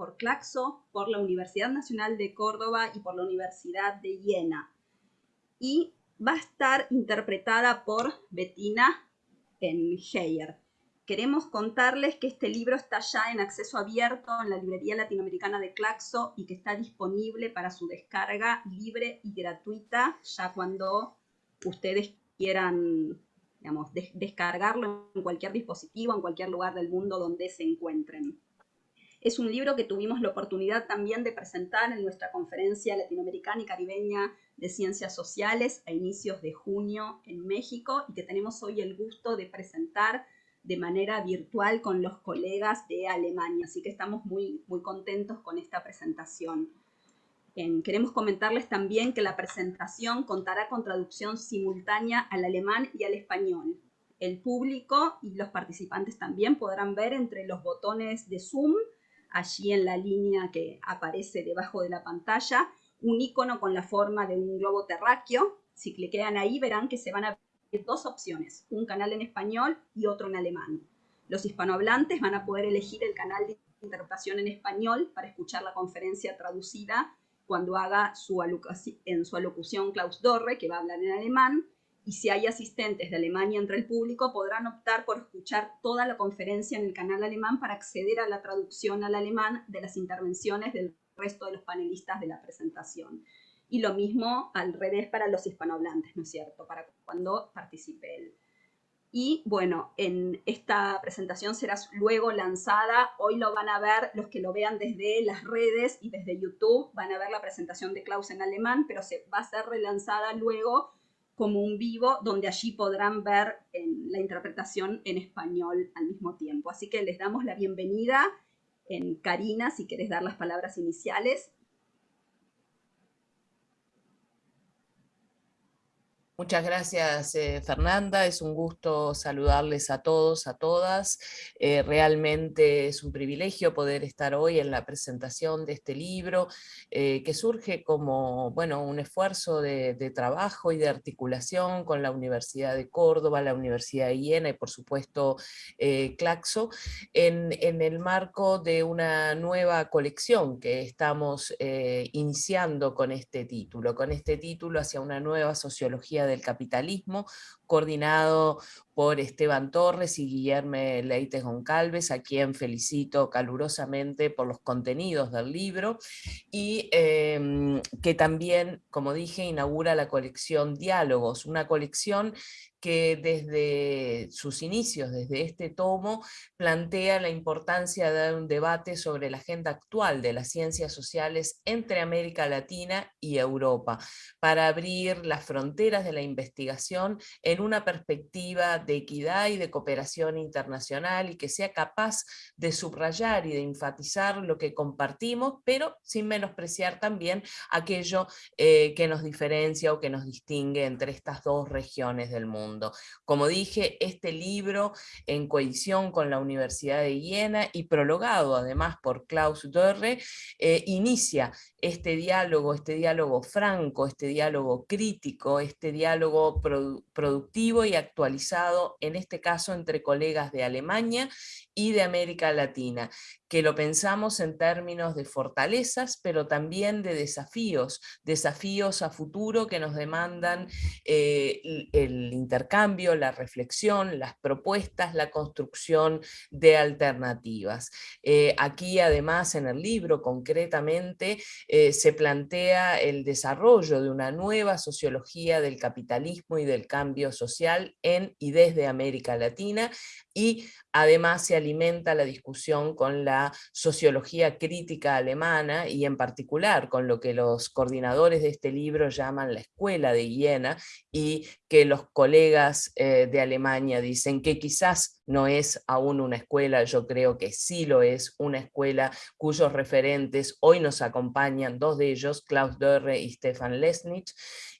por Claxo, por la Universidad Nacional de Córdoba y por la Universidad de Jena. Y va a estar interpretada por Bettina Heyer. Queremos contarles que este libro está ya en acceso abierto en la librería latinoamericana de Claxo y que está disponible para su descarga libre y gratuita ya cuando ustedes quieran digamos, descargarlo en cualquier dispositivo, en cualquier lugar del mundo donde se encuentren. Es un libro que tuvimos la oportunidad también de presentar en nuestra conferencia latinoamericana y caribeña de ciencias sociales a inicios de junio en México y que tenemos hoy el gusto de presentar de manera virtual con los colegas de Alemania, así que estamos muy, muy contentos con esta presentación. queremos comentarles también que la presentación contará con traducción simultánea al alemán y al español. El público y los participantes también podrán ver entre los botones de Zoom, allí en la línea que aparece debajo de la pantalla, un icono con la forma de un globo terráqueo. Si cliquean ahí verán que se van a dos opciones, un canal en español y otro en alemán. Los hispanohablantes van a poder elegir el canal de interpretación en español para escuchar la conferencia traducida cuando haga su en su alocución Klaus Dorre, que va a hablar en alemán, y si hay asistentes de Alemania entre el público, podrán optar por escuchar toda la conferencia en el canal alemán para acceder a la traducción al alemán de las intervenciones del resto de los panelistas de la presentación y lo mismo al revés para los hispanohablantes, ¿no es cierto? Para cuando participe él. Y bueno, en esta presentación será luego lanzada, hoy lo van a ver los que lo vean desde las redes y desde YouTube, van a ver la presentación de Klaus en alemán, pero se va a ser relanzada luego como un vivo, donde allí podrán ver en la interpretación en español al mismo tiempo. Así que les damos la bienvenida en Karina, si quieres dar las palabras iniciales, Muchas gracias, eh, Fernanda. Es un gusto saludarles a todos, a todas. Eh, realmente es un privilegio poder estar hoy en la presentación de este libro, eh, que surge como bueno, un esfuerzo de, trabajo y de articulación con la Universidad de Córdoba, la Universidad de Iena y por supuesto Claxo, en, el marco de una nueva colección que estamos iniciando con este título, con este título hacia una nueva sociología del capitalismo, coordinado por Esteban Torres y Guillermo Leites Goncalves, a quien felicito calurosamente por los contenidos del libro, y em, que también, como dije, inaugura la colección Diálogos, una colección que desde sus inicios, desde este tomo, plantea la importancia de dar un debate sobre la agenda actual de las ciencias sociales entre América Latina y Europa, para abrir las fronteras de la investigación en una perspectiva de equidad y de cooperación internacional y que sea capaz de subrayar y de enfatizar lo que compartimos, pero sin menospreciar también aquello eh, que nos diferencia o que nos distingue entre estas dos regiones del mundo. Como dije, este libro en coedición con la Universidad de Viena y prologado además por Klaus Dörre, eh, inicia este diálogo, este diálogo franco, este diálogo crítico, este diálogo productivo y actualizado, en este caso entre colegas de Alemania y de América Latina, que lo pensamos en términos de fortalezas, pero también de desafíos, desafíos a futuro que nos demandan eh, el intercambio, la reflexión, las propuestas, la construcción de alternativas. Eh, aquí además en el libro concretamente eh, se plantea el desarrollo de una nueva sociología del capitalismo y del cambio social en y desde América Latina y además se alimenta la discusión con la sociología crítica alemana y en particular con lo que los coordinadores de este libro llaman la escuela de Viena y que los colegas eh, de Alemania dicen que quizás no es aún una escuela, yo creo que sí lo es, una escuela cuyos referentes hoy nos acompañan, dos de ellos, Klaus Dörre y Stefan Lesnich,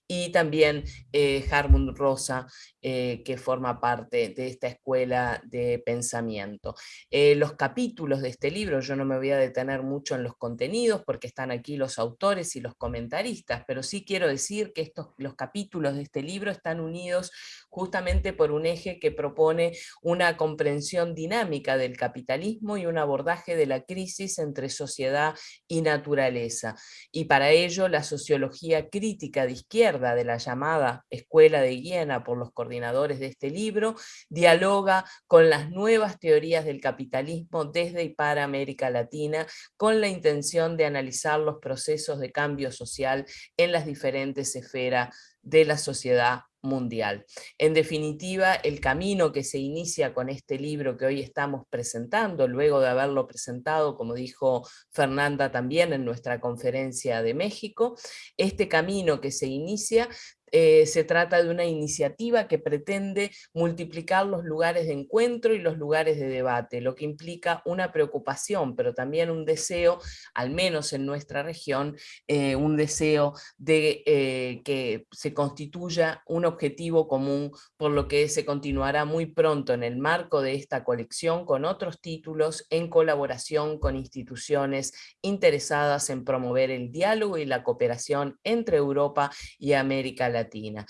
y también eh, Harmund Rosa, eh, que forma parte de esta escuela de pensamiento. Eh, los capítulos de este libro, yo no me voy a detener mucho en los contenidos porque están aquí los autores y los comentaristas, pero sí quiero decir que estos, los capítulos de este libro están unidos justamente por un eje que propone una comprensión dinámica del capitalismo y un abordaje de la crisis entre sociedad y naturaleza. Y para ello la sociología crítica de izquierda de la llamada Escuela de Hiena por los de este libro, dialoga con las nuevas teorías del capitalismo desde y para América Latina, con la intención de analizar los procesos de cambio social en las diferentes esferas de la sociedad mundial. En definitiva, el camino que se inicia con este libro que hoy estamos presentando, luego de haberlo presentado, como dijo Fernanda también en nuestra conferencia de México, este camino que se inicia eh, se trata de una iniciativa que pretende multiplicar los lugares de encuentro y los lugares de debate, lo que implica una preocupación, pero también un deseo, al menos en nuestra región, eh, un deseo de eh, que se constituya un objetivo común, por lo que se continuará muy pronto en el marco de esta colección con otros títulos en colaboración con instituciones interesadas en promover el diálogo y la cooperación entre Europa y América Latina Latina.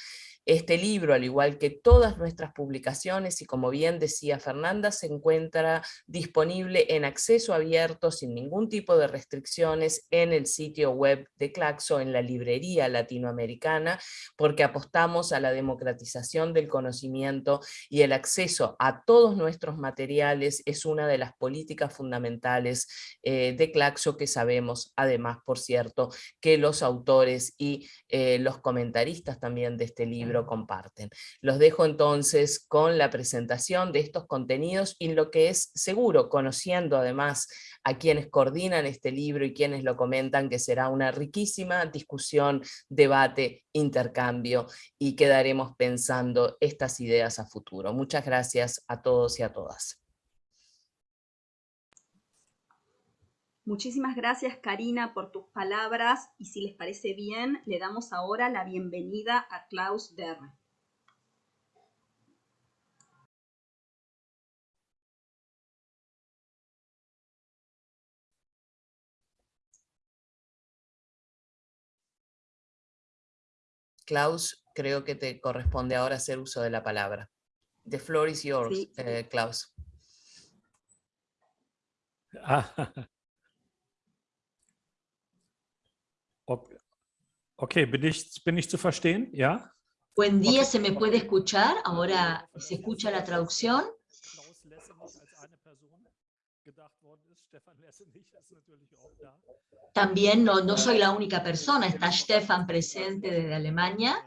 Este libro, al igual que todas nuestras publicaciones, y como bien decía Fernanda, se encuentra disponible en acceso abierto sin ningún tipo de restricciones en el sitio web de Claxo, en la librería latinoamericana, porque apostamos a la democratización del conocimiento y el acceso a todos nuestros materiales es una de las políticas fundamentales eh, de Claxo que sabemos, además, por cierto, que los autores y eh, los comentaristas también de este libro comparten. Los dejo entonces con la presentación de estos contenidos y lo que es seguro, conociendo además a quienes coordinan este libro y quienes lo comentan, que será una riquísima discusión, debate, intercambio y quedaremos pensando estas ideas a futuro. Muchas gracias a todos y a todas. Muchísimas gracias Karina por tus palabras y si les parece bien, le damos ahora la bienvenida a Klaus Derre. Klaus, creo que te corresponde ahora hacer uso de la palabra. The floor is yours, eh, Klaus. Ah. Ok, ¿bin ich, ¿bin ich zu verstehen? ¿Ya? Buen día, ¿se me puede escuchar? Ahora se escucha la traducción. También no, no soy la única persona, está Stefan presente desde Alemania.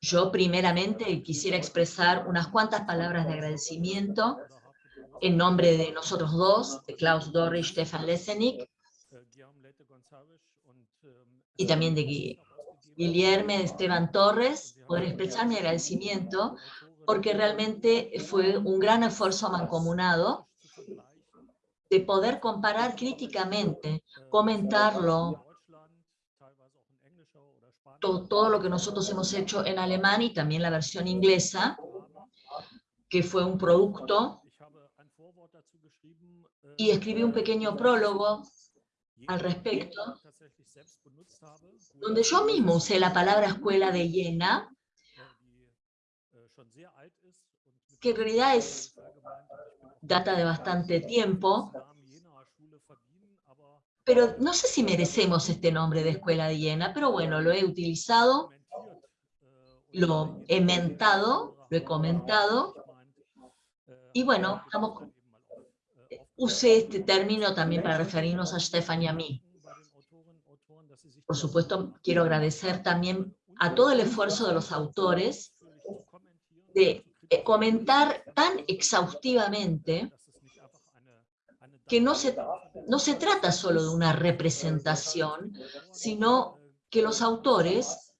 Yo primeramente quisiera expresar unas cuantas palabras de agradecimiento en nombre de nosotros dos, de Klaus Dorrich, Stefan Lessenik, y también de Guillermo Esteban Torres, poder expresar mi agradecimiento porque realmente fue un gran esfuerzo mancomunado de poder comparar críticamente, comentarlo, todo, todo, lo que nosotros hemos hecho en alemán y también la versión inglesa, que fue un producto y escribí un pequeño prólogo al respecto, donde yo mismo usé la palabra escuela de Jena, que en realidad es data de bastante tiempo, pero no sé si merecemos este nombre de escuela de Jena, pero bueno, lo he utilizado, lo he mentado, lo he comentado, y bueno, estamos Use este término también para referirnos a Stefan y a mí. Por supuesto, quiero agradecer también a todo el esfuerzo de los autores de eh, comentar tan exhaustivamente que no se, no se trata solo de una representación, sino que los autores,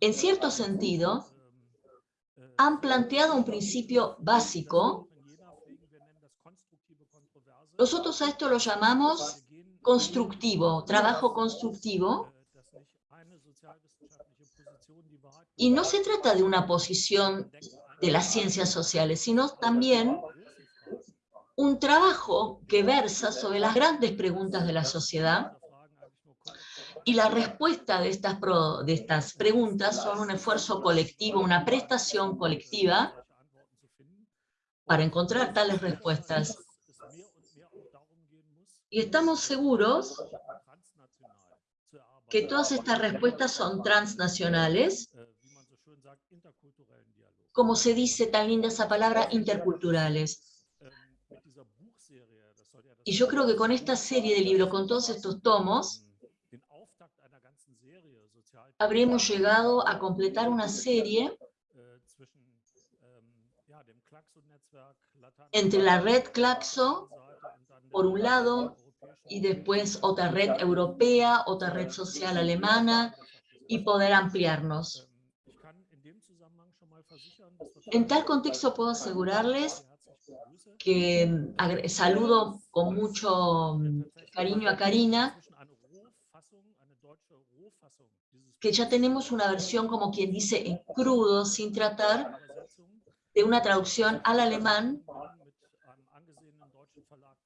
en cierto sentido, han planteado un principio básico nosotros a esto lo llamamos constructivo, trabajo constructivo. Y no se trata de una posición de las ciencias sociales, sino también un trabajo que versa sobre las grandes preguntas de la sociedad Y la respuesta de estas, de estas preguntas son un esfuerzo colectivo, una prestación colectiva para encontrar tales respuestas. Y estamos seguros que todas estas respuestas son transnacionales, como se dice tan linda esa palabra, interculturales. Y yo creo que con esta serie de libros, con todos estos tomos, habremos llegado a completar una serie entre la red Claxo, por un lado, y después otra red europea, otra red social alemana, y poder ampliarnos. En tal contexto puedo asegurarles que agre- saludo con mucho mm, cariño a Karina, que ya tenemos una versión, como quien dice, en crudo, sin tratar, de una traducción al alemán,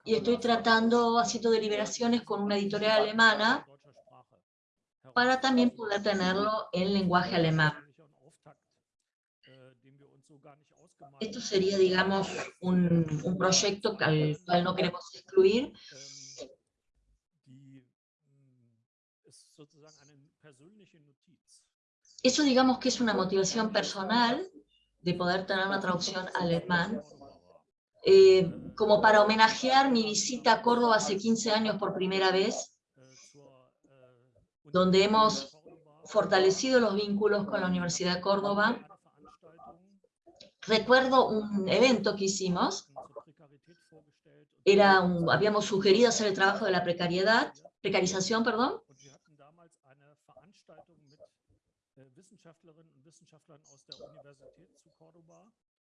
y estoy tratando, haciendo deliberaciones con una editorial alemana, para también poder tenerlo en lenguaje alemán. Esto sería, digamos, un, un proyecto al cual no queremos excluir, Eso digamos que es una motivación personal de poder tener una traducción alemán, eh, como para homenajear mi visita a Córdoba hace 15 años por primera vez, donde hemos fortalecido los vínculos con la Universidad de Córdoba. Recuerdo un evento que hicimos, era un- habíamos sugerido hacer el trabajo de la precariedad, precarización, perdón,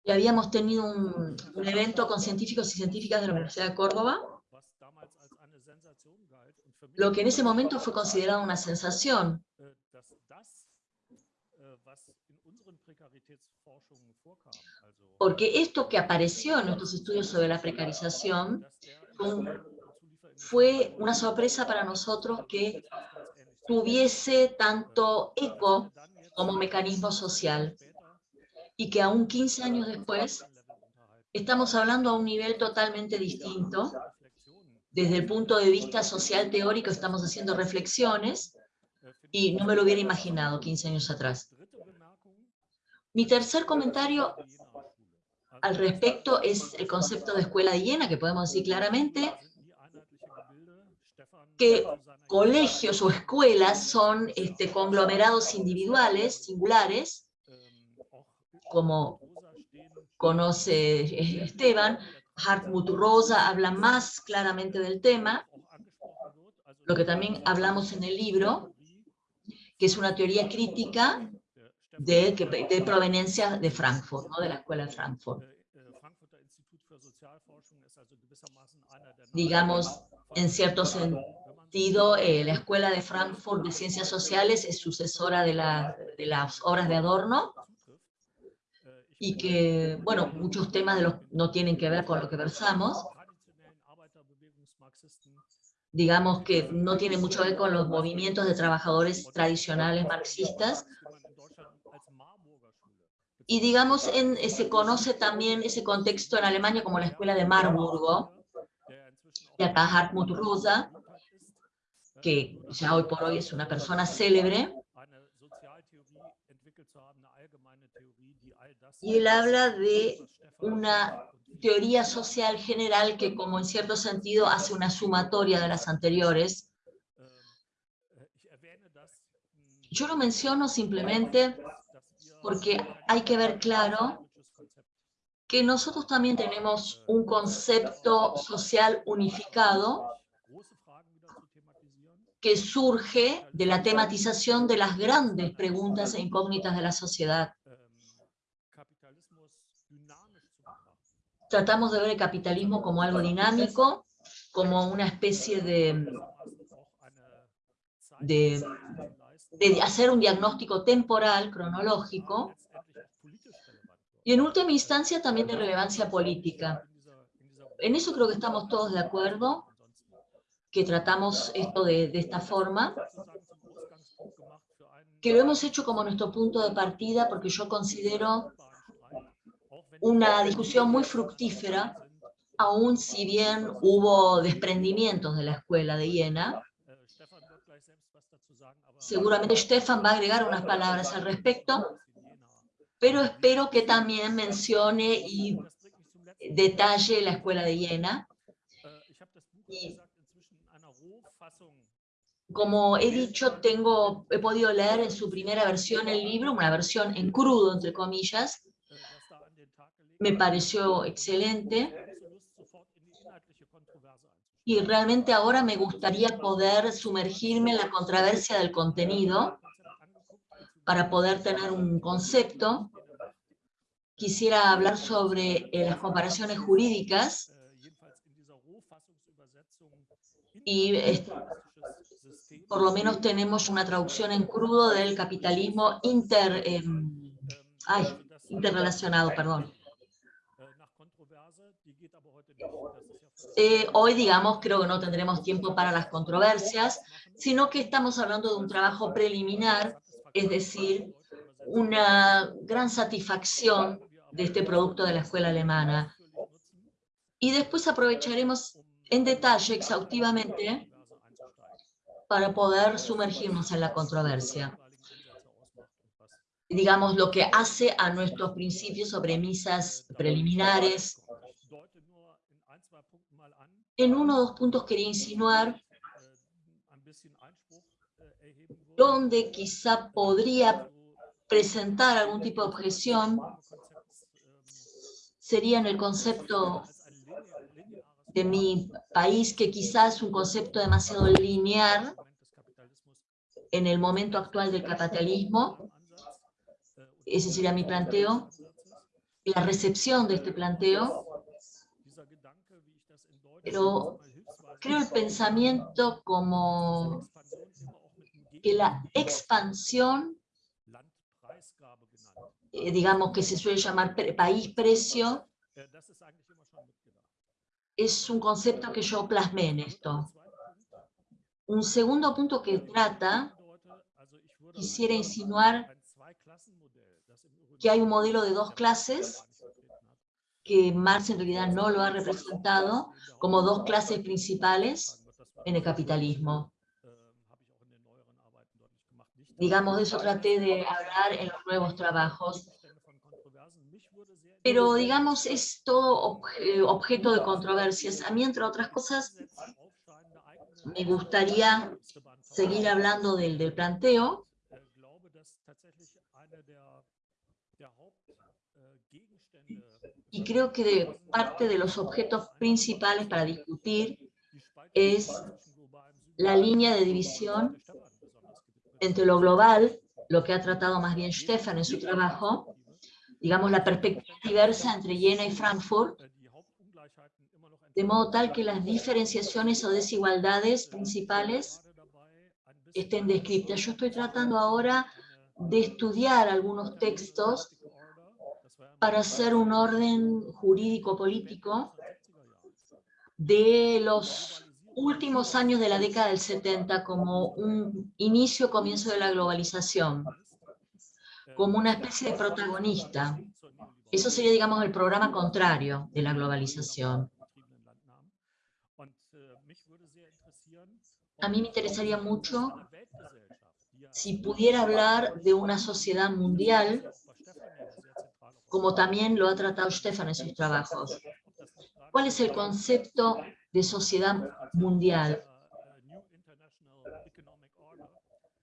y habíamos tenido un, evento con científicos y científicas de la Universidad de Córdoba, lo que en ese momento fue considerado una sensación, porque esto que apareció en nuestros estudios sobre la precarización fue una sorpresa para nosotros que tuviese tanto eco como mecanismo social, y que aún 15 años después estamos hablando a un nivel totalmente distinto, desde el punto de vista social teórico estamos haciendo reflexiones, y no me lo hubiera imaginado 15 años atrás. Mi tercer comentario al respecto es el concepto de escuela de Jena, que podemos decir claramente que colegios o escuelas son este, conglomerados individuales, singulares, como conoce Esteban, Hartmut Rosa habla más claramente del tema, lo que también hablamos en el libro, que es una teoría crítica de, de proveniencia de Frankfurt, ¿no? de la escuela de Frankfurt. Digamos, en cierto sentido, eh, la escuela de Frankfurt de Ciencias Sociales es sucesora de, la- de las obras de Adorno, y que, bueno, muchos temas de los, no tienen que ver con lo que versamos, digamos que no tiene mucho que ver con los movimientos de trabajadores tradicionales marxistas, y digamos, en, eh, se conoce también ese contexto en Alemania como la escuela de Marburgo, y acá Hartmut Rosa, que ya hoy por hoy es una persona célebre, y él habla de una teoría social general que como en cierto sentido hace una sumatoria de las anteriores. Yo lo menciono simplemente porque hay que ver claro que nosotros también tenemos un concepto social unificado que surge de la tematización de las grandes preguntas e incógnitas de la sociedad. Tratamos de ver el capitalismo como algo dinámico, como una especie de, de, de hacer un diagnóstico temporal, cronológico, y en última instancia también de relevancia política. En eso creo que estamos todos de acuerdo, que tratamos esto de, de esta forma, que lo hemos hecho como nuestro punto de partida porque yo considero una discusión muy fructífera, aun si bien hubo desprendimientos de la escuela de Jena. Seguramente Stefan va a agregar unas palabras al respecto, pero espero que también mencione y detalle la escuela de Jena. Y como he dicho, tengo, he podido leer en su primera versión el libro, una versión en crudo, entre comillas. Me pareció excelente. Y realmente ahora me gustaría poder sumergirme en la controversia del contenido para poder tener un concepto. Quisiera hablar sobre eh, las comparaciones jurídicas y por lo menos tenemos una traducción en crudo del capitalismo inter, em, interrelacionado, perdón. Eh, hoy, digamos, creo que no tendremos tiempo para las controversias, sino que estamos hablando de un trabajo preliminar, es decir, una gran satisfacción de este producto de la escuela alemana. Y después aprovecharemos en detalle, exhaustivamente, para poder sumergirnos en la controversia. Digamos, lo que hace a nuestros principios o premisas preliminares. En uno o dos puntos quería insinuar donde quizá podría presentar algún tipo de objeción sería en el concepto de mi país, que quizás es un concepto demasiado lineal en el momento actual del capitalismo. Ese sería mi planteo. La recepción de este planteo. Pero creo el pensamiento como que la expansión, eh, digamos que se suele llamar país-precio, es un concepto que yo plasmé en esto. Un segundo punto que trata, quisiera insinuar que hay un modelo de dos clases, que Marx en realidad no lo ha representado, como dos clases principales en el capitalismo. Digamos, de eso traté de hablar en los nuevos trabajos pero digamos es todo objeto de controversias. A mí, entre otras cosas, me gustaría seguir hablando del, del planteo. Y creo que parte de los objetos principales para discutir es la línea de división entre lo global, lo que ha tratado más bien Stefan en su trabajo, digamos, la perspectiva diversa entre Jena y Frankfurt, de modo tal que las diferenciaciones o desigualdades principales estén descritas. Yo estoy tratando ahora de estudiar algunos textos para hacer un orden jurídico-político de los últimos años de la década del 70 como un inicio-comienzo de la globalización como una especie de protagonista. Eso sería, digamos, el programa contrario de la globalización. A mí me interesaría mucho si pudiera hablar de una sociedad mundial, como también lo ha tratado Stefan en sus trabajos. ¿Cuál es el concepto de sociedad mundial?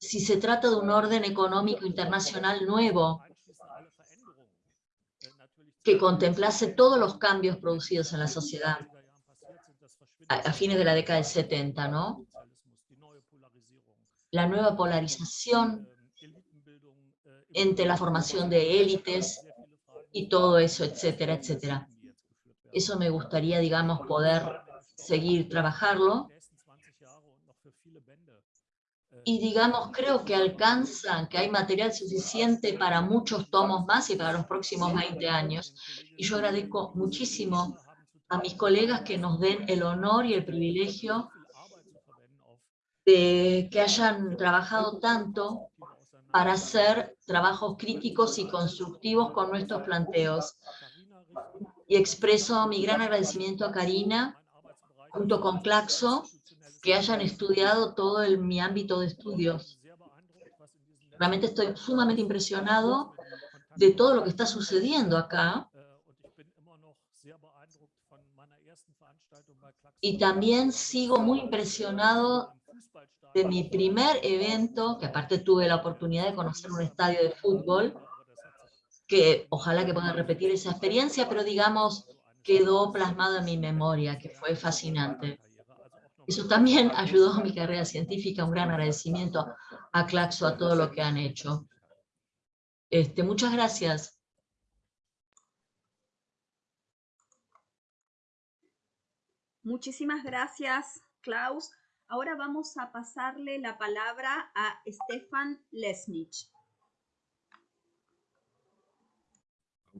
si se trata de un orden económico internacional nuevo, que contemplase todos los cambios producidos en la sociedad a, fines de la década del 70, ¿no? La nueva polarización entre la formación de élites y todo eso, etcétera, etcétera. Eso me gustaría, digamos, poder seguir trabajarlo y digamos, creo que alcanzan, que hay material suficiente para muchos tomos más y para los próximos 20 años. Y yo agradezco muchísimo a mis colegas que nos den el honor y el privilegio de que hayan trabajado tanto para hacer trabajos críticos y constructivos con nuestros planteos. Y expreso mi gran agradecimiento a Karina, junto con Claxo, que hayan estudiado todo el, mi ámbito de estudios. Realmente estoy sumamente impresionado de todo lo que está sucediendo acá. Y también sigo muy impresionado de mi primer evento, que aparte tuve la oportunidad de conocer un estadio de fútbol, que ojalá que puedan repetir esa experiencia, pero digamos, quedó plasmado en mi memoria, que fue fascinante. Eso también ayudó a mi carrera científica, un gran agradecimiento a Claxo, a todo lo que han hecho. Este, muchas gracias. Muchísimas gracias, Klaus. Ahora vamos a pasarle la palabra a Stefan Lesnich.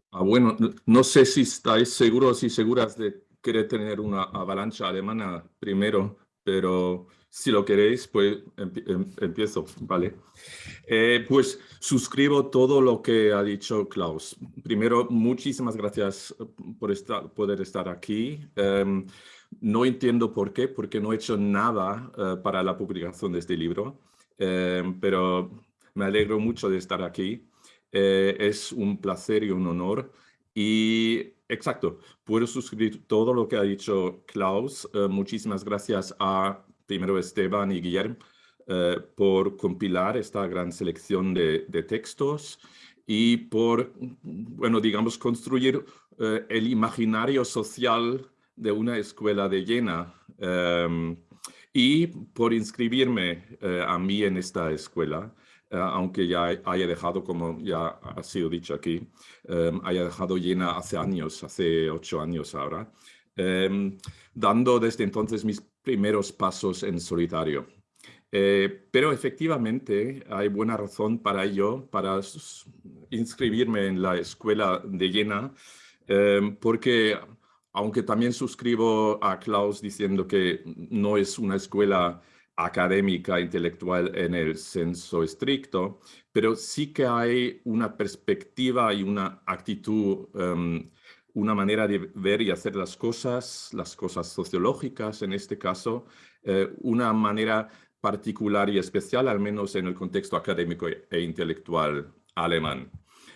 Ah, bueno, no sé si estáis seguros y seguras de querer tener una avalancha alemana primero, pero si lo queréis, pues em, empiezo, ¿vale? Eh, pues suscribo todo lo que ha dicho Klaus. Primero, muchísimas gracias por estar, poder estar aquí. Em, no entiendo por qué, porque no he hecho nada eh, para la publicación de este libro, em, pero me alegro mucho de estar aquí. Eh, es un placer y un honor. Y exacto, puedo suscribir todo lo que ha dicho Klaus. muchísimas gracias a primero Esteban y Guillermo, eh, por compilar esta gran selección de, textos y por, bueno, digamos, construir eh, el imaginario social de una escuela de Jena em, y por inscribirme eh, a mí en esta escuela, aunque ya haya dejado, como ya ha sido dicho aquí, em, haya dejado Jena hace años, hace ocho años ahora, em, dando desde entonces mis primeros pasos en solitario. Eh, pero efectivamente hay buena razón para ello, para inscribirme en la escuela de Jena, porque aunque también suscribo a Klaus diciendo que no es una escuela académica, intelectual en el senso estricto, pero sí que hay una perspectiva y una actitud em, una manera de ver y hacer las cosas, las cosas sociológicas en este caso, eh, una manera particular y especial, al menos en el contexto académico e intelectual alemán.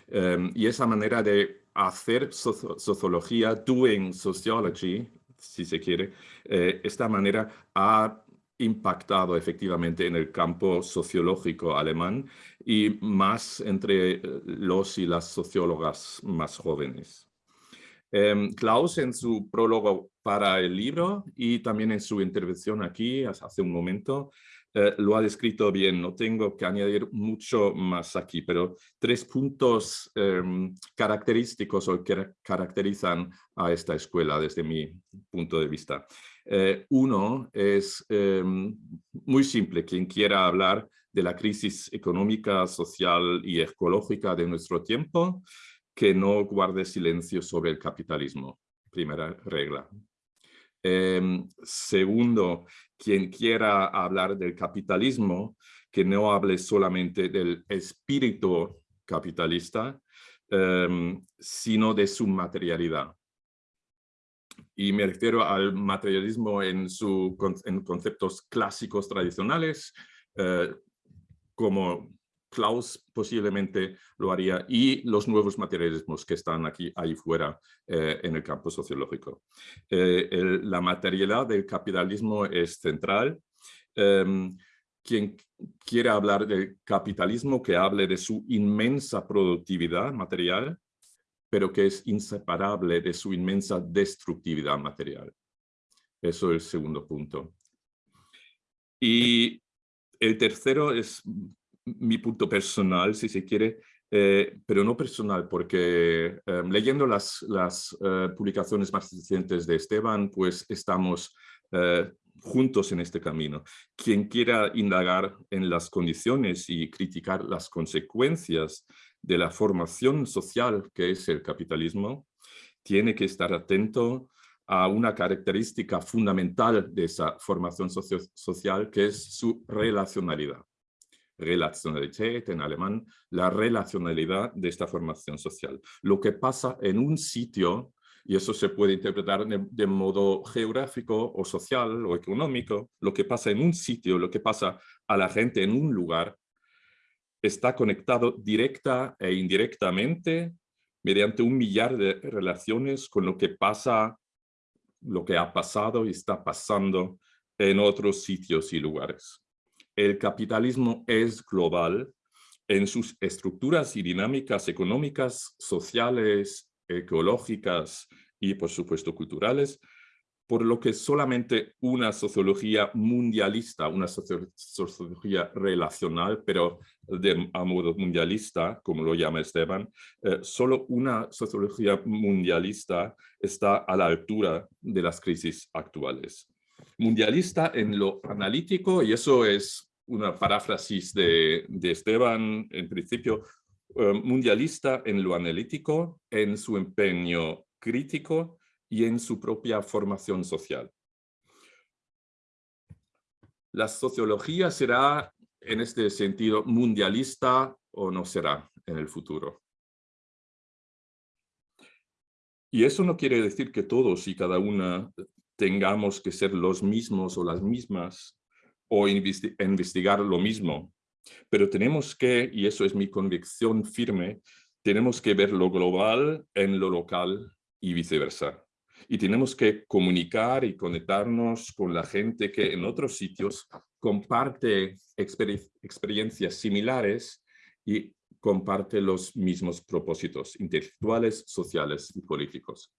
Em, y esa manera de hacer sociología, doing sociology, si se quiere, eh, esta manera ha impactado efectivamente en el campo sociológico alemán y más entre eh, los y las sociólogas más jóvenes. Em, Klaus en su prólogo para el libro y también en su intervención aquí hace un momento eh, lo ha descrito bien, no tengo que añadir mucho más aquí, pero tres puntos em, característicos o que caracterizan a esta escuela desde mi punto de vista. Eh, uno es em, muy simple, quien quiera hablar de la crisis económica, social y ecológica de nuestro tiempo, que no guarde silencio sobre el capitalismo. Primera regla. Em, segundo, quien quiera hablar del capitalismo, que no hable solamente del espíritu capitalista, em, sino de su materialidad. Y me refiero al materialismo en, su, en conceptos clásicos tradicionales, eh, como Klaus posiblemente lo haría y los nuevos materialismos que están aquí, ahí fuera eh, en el campo sociológico. Eh, la materialidad del capitalismo es central. Em, quien quiera hablar del capitalismo, que hable de su inmensa productividad material, pero que es inseparable de su inmensa destructividad material. Eso es el segundo punto. Y el tercero es mi punto personal, si se quiere, eh, pero no personal, porque em, leyendo las, eh, publicaciones más recientes de Esteban, pues estamos eh, juntos en este camino. Quien quiera indagar en las condiciones y criticar las consecuencias de la formación social que es el capitalismo, tiene que estar atento a una característica fundamental de esa formación social que es su relacionalidad Relationalität en alemán, la relacionalidad de esta formación social. Lo que pasa en un sitio, y eso se puede interpretar de, de, modo geográfico o social o económico, lo que pasa en un sitio, lo que pasa a la gente en un lugar, está conectado directa e indirectamente mediante un millar de relaciones con lo que pasa, lo que ha pasado y está pasando en otros sitios y lugares. El capitalismo es global en sus estructuras y dinámicas económicas, sociales, ecológicas y, por supuesto, culturales, por lo que solamente una sociología mundialista, una sociología relacional, pero de, a modo mundialista, como lo llama Esteban, eh, solo una sociología mundialista está a la altura de las crisis actuales. Mundialista en lo analítico, y eso es una paráfrasis de, de Esteban, en principio, eh, mundialista en lo analítico, en su empeño crítico, y en su propia formación social. La sociología será en este sentido mundialista o no será en el futuro. Y eso no quiere decir que todos y cada una tengamos que ser los mismos o las mismas o investigar lo mismo. Pero tenemos que, y eso es mi convicción firme, tenemos que ver lo global en lo local y viceversa y tenemos que comunicar y conectarnos con la gente que en otros sitios comparte experiencias similares y comparte los mismos propósitos intelectuales, sociales y políticos.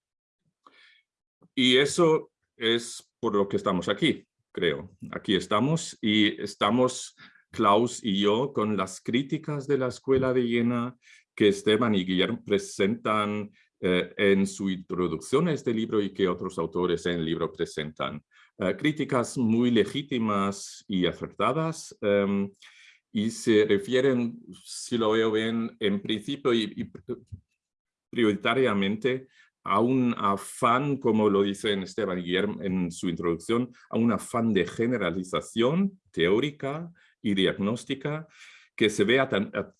Y eso es por lo que estamos aquí, creo. Aquí estamos y estamos Klaus y yo con las críticas de la Escuela de Jena que Esteban y Guillermo presentan eh, en su introducción a este libro y que otros autores en el libro presentan. Eh, críticas muy legítimas y acertadas em, y se refieren, si lo veo bien, en principio y, prioritariamente a un afán, como lo dice Esteban Guillermo en su introducción, a un afán de generalización teórica y diagnóstica que se ve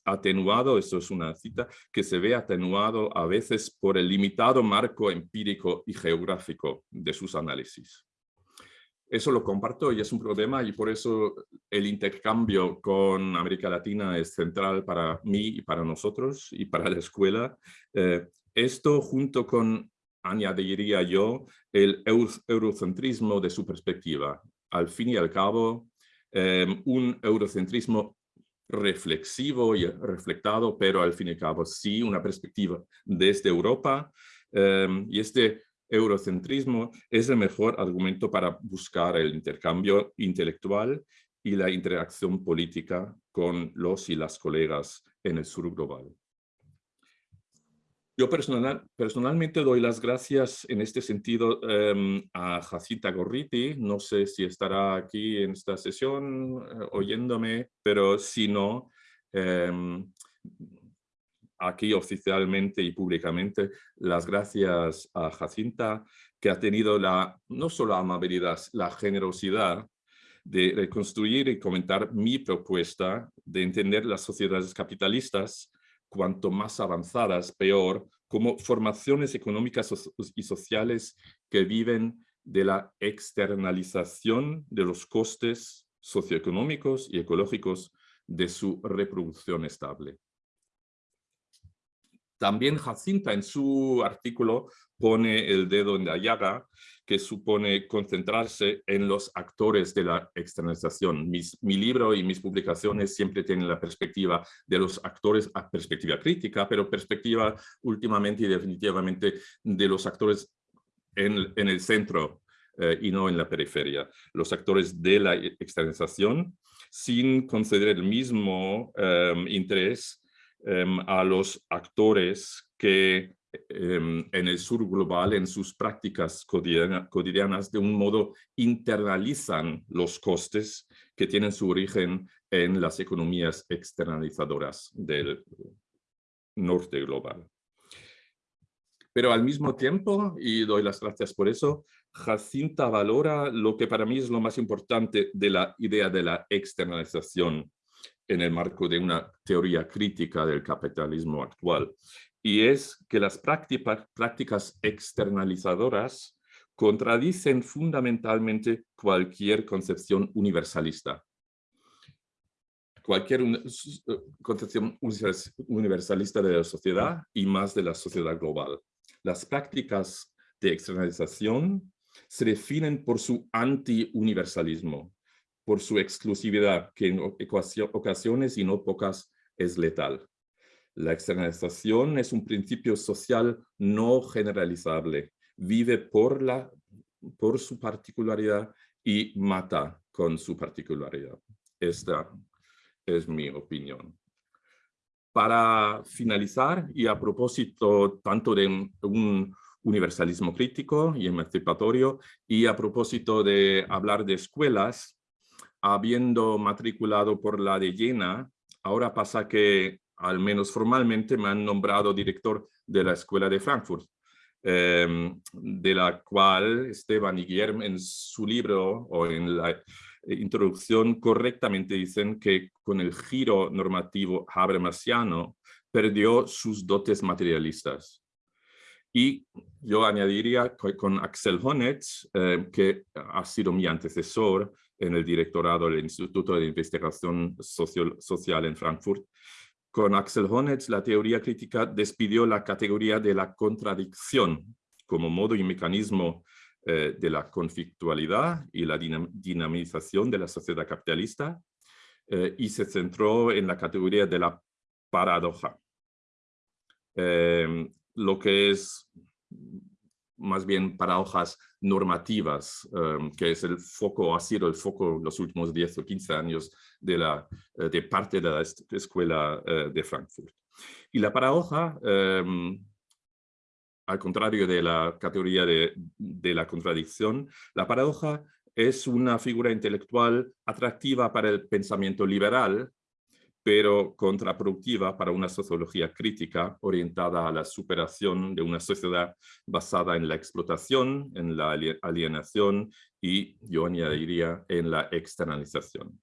atenuado, eso es una cita, que se ve atenuado a veces por el limitado marco empírico y geográfico de sus análisis. Eso lo comparto y es un problema y por eso el intercambio con América Latina es central para mí y para nosotros y para la escuela. Eh, esto junto con, añadiría yo, el eurocentrismo de su perspectiva. Al fin y al cabo, eh, un eurocentrismo reflexivo y reflectado, pero al fin y al cabo sí una perspectiva desde Europa. Em, y este eurocentrismo es el mejor argumento para buscar el intercambio intelectual y la interacción política con los y las colegas en el sur global. Yo personal, personalmente doy las gracias en este sentido em, a Jacinta Gorriti. No sé si estará aquí en esta sesión eh, oyéndome, pero si no, em, aquí oficialmente y públicamente, las gracias a Jacinta, que ha tenido la, no solo amabilidad, la generosidad de reconstruir y comentar mi propuesta de entender las sociedades capitalistas cuanto más avanzadas, peor, como formaciones económicas y sociales que viven de la externalización de los costes socioeconómicos y ecológicos de su reproducción estable. También Jacinta en su artículo pone el dedo en la llaga que supone concentrarse en los actores de la externalización. mi libro y mis publicaciones siempre tienen la perspectiva de los actores a perspectiva crítica, pero perspectiva últimamente y definitivamente de los actores en, el centro eh, y no en la periferia. Los actores de la externalización sin conceder el mismo em, interés a los actores que Em, en el sur global, en sus prácticas cotidianas, de un modo internalizan los costes que tienen su origen en las economías externalizadoras del norte global. Pero al mismo tiempo, y doy las gracias por eso, Jacinta valora lo que para mí es lo más importante de la idea de la externalización en el marco de una teoría crítica del capitalismo actual, y es que las prácticas externalizadoras contradicen fundamentalmente cualquier concepción universalista. Cualquier concepción universalista de la sociedad y más de la sociedad global. Las prácticas de externalización se definen por su anti-universalismo, por su exclusividad, que en ocasiones y no pocas es letal. La externalización es un principio social no generalizable, vive por, la, por su particularidad y mata con su particularidad. Esta es mi opinión. Para finalizar, y a propósito tanto de un universalismo crítico y emancipatorio, y a propósito de hablar de escuelas, habiendo matriculado por la de Jena, ahora pasa que, al menos formalmente, me han nombrado director de la Escuela de Frankfurt, em, de la cual Esteban y Guillermo en su libro o en la introducción correctamente dicen que con el giro normativo habermasiano perdió sus dotes materialistas. Y yo añadiría con Axel Honetz, eh, que ha sido mi antecesor en el directorado del Instituto de Investigación Social en Frankfurt, con Axel Honetz la teoría crítica despidió la categoría de la contradicción como modo y mecanismo eh, de la conflictualidad y la dinamización de la sociedad capitalista eh, y se centró en la categoría de la paradoja. Em, lo que es más bien paradojas normativas, em, que es el foco, ha sido el foco los últimos 10 o 15 años de, la, eh, de parte de la escuela de Frankfurt. Y la paradoja em, al contrario de la categoría de, la contradicción, la paradoja es una figura intelectual atractiva para el pensamiento liberal, pero contraproductiva para una sociología crítica orientada a la superación de una sociedad basada en la explotación, en la alienación y, yo añadiría, en la externalización.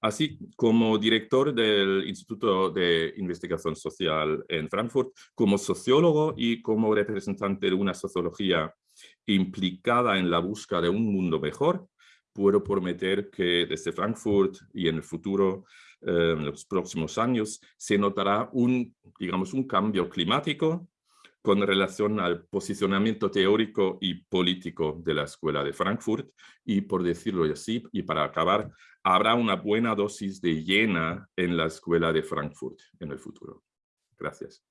Así como director del Instituto de Investigación Social en Frankfurt, como sociólogo y como representante de una sociología implicada en la búsqueda de un mundo mejor, puedo prometer que desde Frankfurt y en el futuro, en los próximos años, se notará un, digamos, un cambio climático con relación al posicionamiento teórico y político de la Escuela de Frankfurt y, por decirlo así, y para acabar, habrá una buena dosis de llena en la Escuela de Frankfurt en el futuro. Gracias.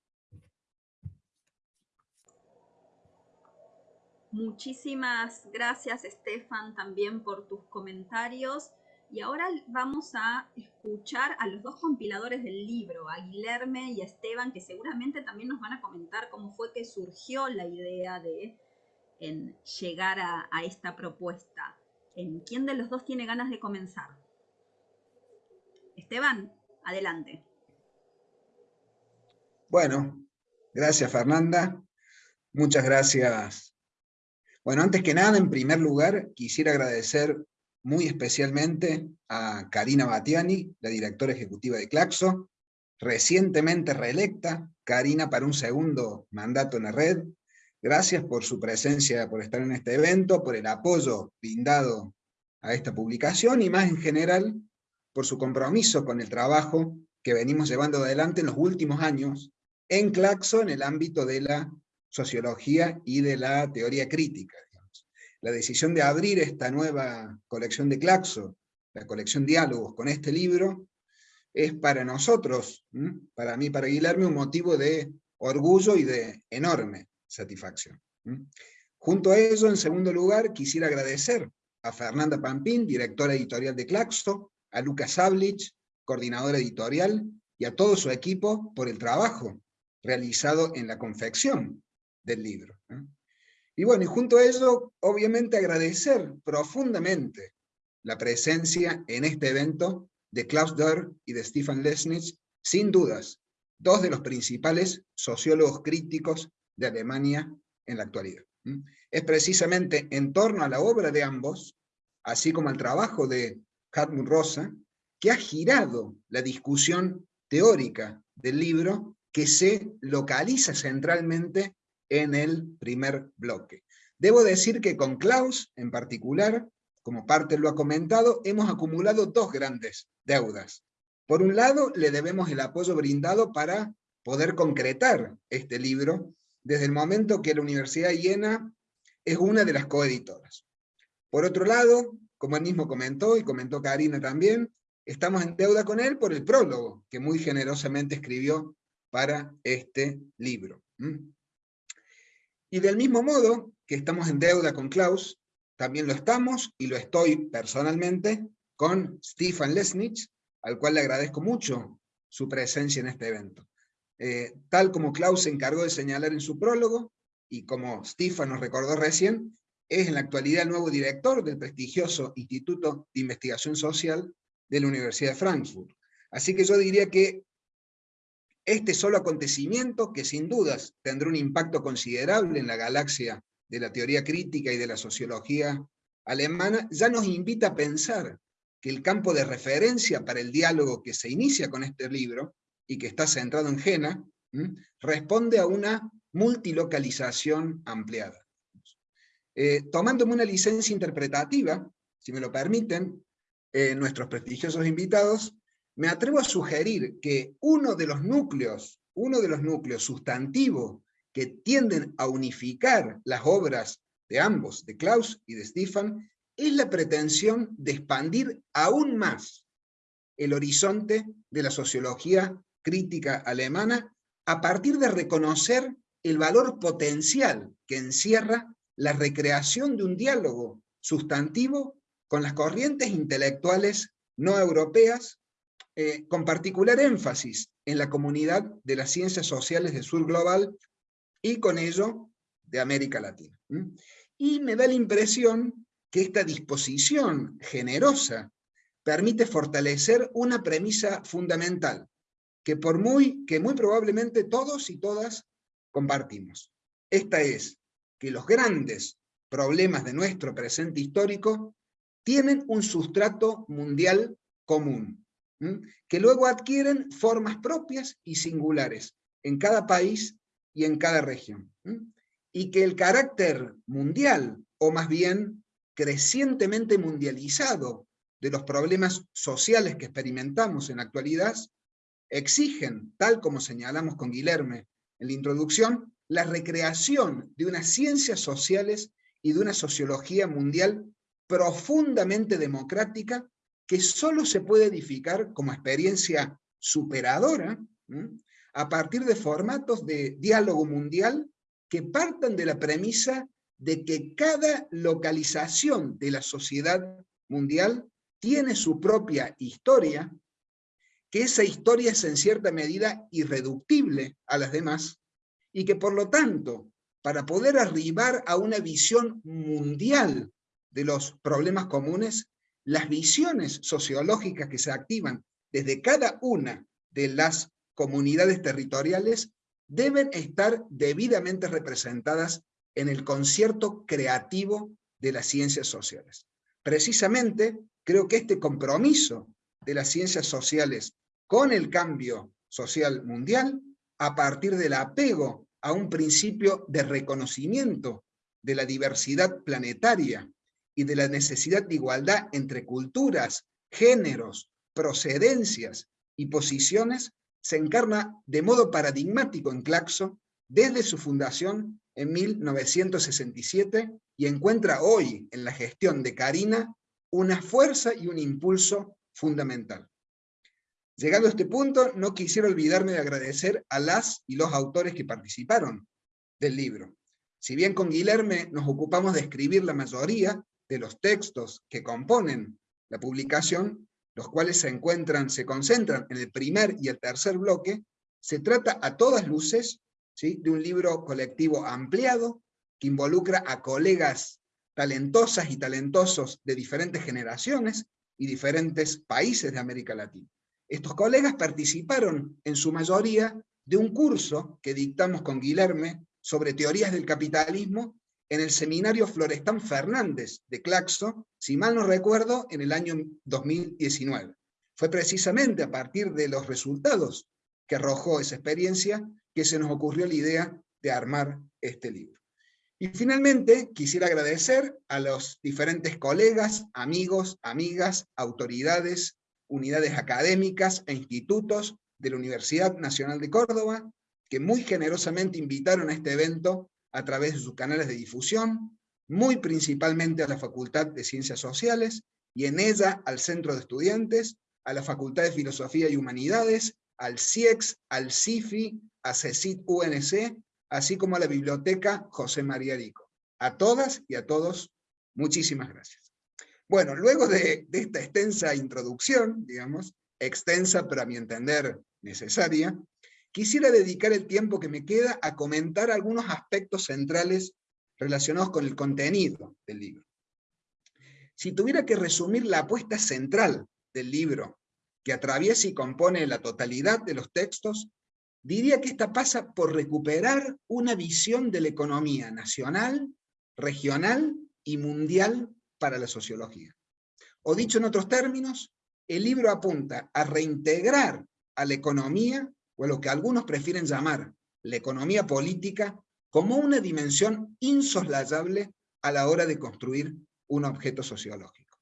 Muchísimas gracias, Estefan, también por tus comentarios. Y ahora vamos a escuchar a los dos compiladores del libro, a Guilherme y a Esteban, que seguramente también nos van a comentar cómo fue que surgió la idea de llegar a, esta propuesta. ¿En ¿Quién de los dos tiene ganas de comenzar? Esteban, adelante. Bueno, gracias Fernanda. Muchas gracias. Bueno, antes que nada, en primer lugar, quisiera agradecer muy especialmente a Karina Batiani, la directora ejecutiva de Claxo, recientemente reelecta, Karina para un segundo mandato en la red. Gracias por su presencia, por estar en este evento, por el apoyo brindado a esta publicación y más en general por su compromiso con el trabajo que venimos llevando adelante en los últimos años en Claxo en el ámbito de la sociología y de la teoría crítica la decisión de abrir esta nueva colección de Claxo, la colección Diálogos con este libro, es para nosotros, para mí, para Guillermo, un motivo de orgullo y de enorme satisfacción. Junto a ello, en segundo lugar, quisiera agradecer a Fernanda Pampín, directora editorial de Claxo, a Lucas Sablich, coordinadora editorial, y a todo su equipo por el trabajo realizado en la confección del libro. Y bueno, y junto a eso, obviamente agradecer profundamente la presencia en este evento de Klaus Dörr y de Stefan Lesnitz, sin dudas, dos de los principales sociólogos críticos de Alemania en la actualidad. Es precisamente en torno a la obra de ambos, así como al trabajo de Hartmut Rosa, que ha girado la discusión teórica del libro que se localiza centralmente en el primer bloque. Debo decir que con Klaus, en particular, como parte lo ha comentado, hemos acumulado dos grandes deudas. Por un lado, le debemos el apoyo brindado para poder concretar este libro, desde el momento que la Universidad de Jena es una de las coeditoras. Por otro lado, como él mismo comentó, y comentó Karina también, estamos en deuda con él por el prólogo, que muy generosamente escribió para este libro. Y del mismo modo que estamos en deuda con Klaus, también lo estamos, y lo estoy personalmente, con Stefan Lesnich, al cual le agradezco mucho su presencia en este evento. Eh, tal como Klaus se encargó de señalar en su prólogo, y como Stefan nos recordó recién, es en la actualidad el nuevo director del prestigioso Instituto de Investigación Social de la Universidad de Frankfurt. Así que yo diría que este solo acontecimiento, que sin dudas tendrá un impacto considerable en la galaxia de la teoría crítica y de la sociología alemana, ya nos invita a pensar que el campo de referencia para el diálogo que se inicia con este libro, y que está centrado en Jena, responde a una multilocalización ampliada. Eh, tomándome una licencia interpretativa, si me lo permiten, eh, nuestros prestigiosos invitados, me atrevo a sugerir que uno de los núcleos, uno de los núcleos sustantivos que tienden a unificar las obras de ambos, de Klaus y de Stefan, es la pretensión de expandir aún más el horizonte de la sociología crítica alemana a partir de reconocer el valor potencial que encierra la recreación de un diálogo sustantivo con las corrientes intelectuales no europeas eh, con particular énfasis en la comunidad de las ciencias sociales del sur global y con ello de América Latina. Y me da la impresión que esta disposición generosa permite fortalecer una premisa fundamental, que, por muy, que muy probablemente todos y todas compartimos. Esta es que los grandes problemas de nuestro presente histórico tienen un sustrato mundial común, que luego adquieren formas propias y singulares en cada país y en cada región. Y que el carácter mundial, o más bien crecientemente mundializado, de los problemas sociales que experimentamos en la actualidad, exigen, tal como señalamos con Guilherme en la introducción, la recreación de unas ciencias sociales y de una sociología mundial profundamente democrática que solo se puede edificar como experiencia superadora a partir de formatos de diálogo mundial que partan de la premisa de que cada localización de la sociedad mundial tiene su propia historia, que esa historia es en cierta medida irreductible a las demás, y que por lo tanto, para poder arribar a una visión mundial de los problemas comunes, las visiones sociológicas que se activan desde cada una de las comunidades territoriales deben estar debidamente representadas en el concierto creativo de las ciencias sociales. Precisamente, creo que este compromiso de las ciencias sociales con el cambio social mundial, a partir del apego a un principio de reconocimiento de la diversidad planetaria y de la necesidad de igualdad entre culturas, géneros, procedencias y posiciones, se encarna de modo paradigmático en Claxo desde su fundación en 1967 y encuentra hoy en la gestión de Karina una fuerza y un impulso fundamental. Llegado a este punto, no quisiera olvidarme de agradecer a las y los autores que participaron del libro. Si bien con Guilherme nos ocupamos de escribir la mayoría, de los textos que componen la publicación, los cuales se encuentran, se concentran en el primer y el tercer bloque, se trata a todas luces ¿sí? de un libro colectivo ampliado que involucra a colegas talentosas y talentosos de diferentes generaciones y diferentes países de América Latina. Estos colegas participaron en su mayoría de un curso que dictamos con Guilherme sobre teorías del capitalismo en el seminario Florestán Fernández de Claxo, si mal no recuerdo, en el año 2019. Fue precisamente a partir de los resultados que arrojó esa experiencia que se nos ocurrió la idea de armar este libro. Y finalmente quisiera agradecer a los diferentes colegas, amigos, amigas, autoridades, unidades académicas e institutos de la Universidad Nacional de Córdoba, que muy generosamente invitaron a este evento a través de sus canales de difusión, muy principalmente a la Facultad de Ciencias Sociales, y en ella al Centro de Estudiantes, a la Facultad de Filosofía y Humanidades, al CIEX, al CIFI, a CECIT UNC, así como a la Biblioteca José María Rico. A todas y a todos, muchísimas gracias. Bueno, luego de, de esta extensa introducción, digamos, extensa pero a mi entender necesaria, quisiera dedicar el tiempo que me queda a comentar algunos aspectos centrales relacionados con el contenido del libro. Si tuviera que resumir la apuesta central del libro, que atraviesa y compone la totalidad de los textos, diría que esta pasa por recuperar una visión de la economía nacional, regional y mundial para la sociología. O dicho en otros términos, el libro apunta a reintegrar a la economía, o a lo que algunos prefieren llamar la economía política, como una dimensión insoslayable a la hora de construir un objeto sociológico.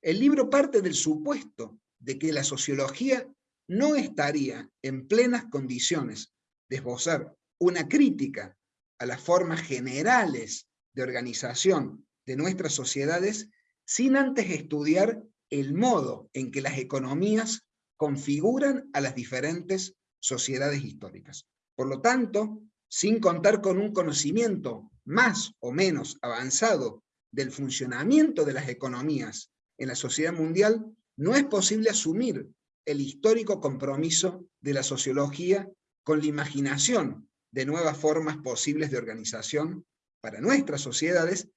El libro parte del supuesto de que la sociología no estaría en plenas condiciones de esbozar una crítica a las formas generales de organización de nuestras sociedades sin antes estudiar el modo en que las economías configuran a las diferentes sociedades históricas. Por lo tanto, sin contar con un conocimiento más o menos avanzado del funcionamiento de las economías en la sociedad mundial, no es posible asumir el histórico compromiso de la sociología con la imaginación de nuevas formas posibles de organización para nuestras sociedades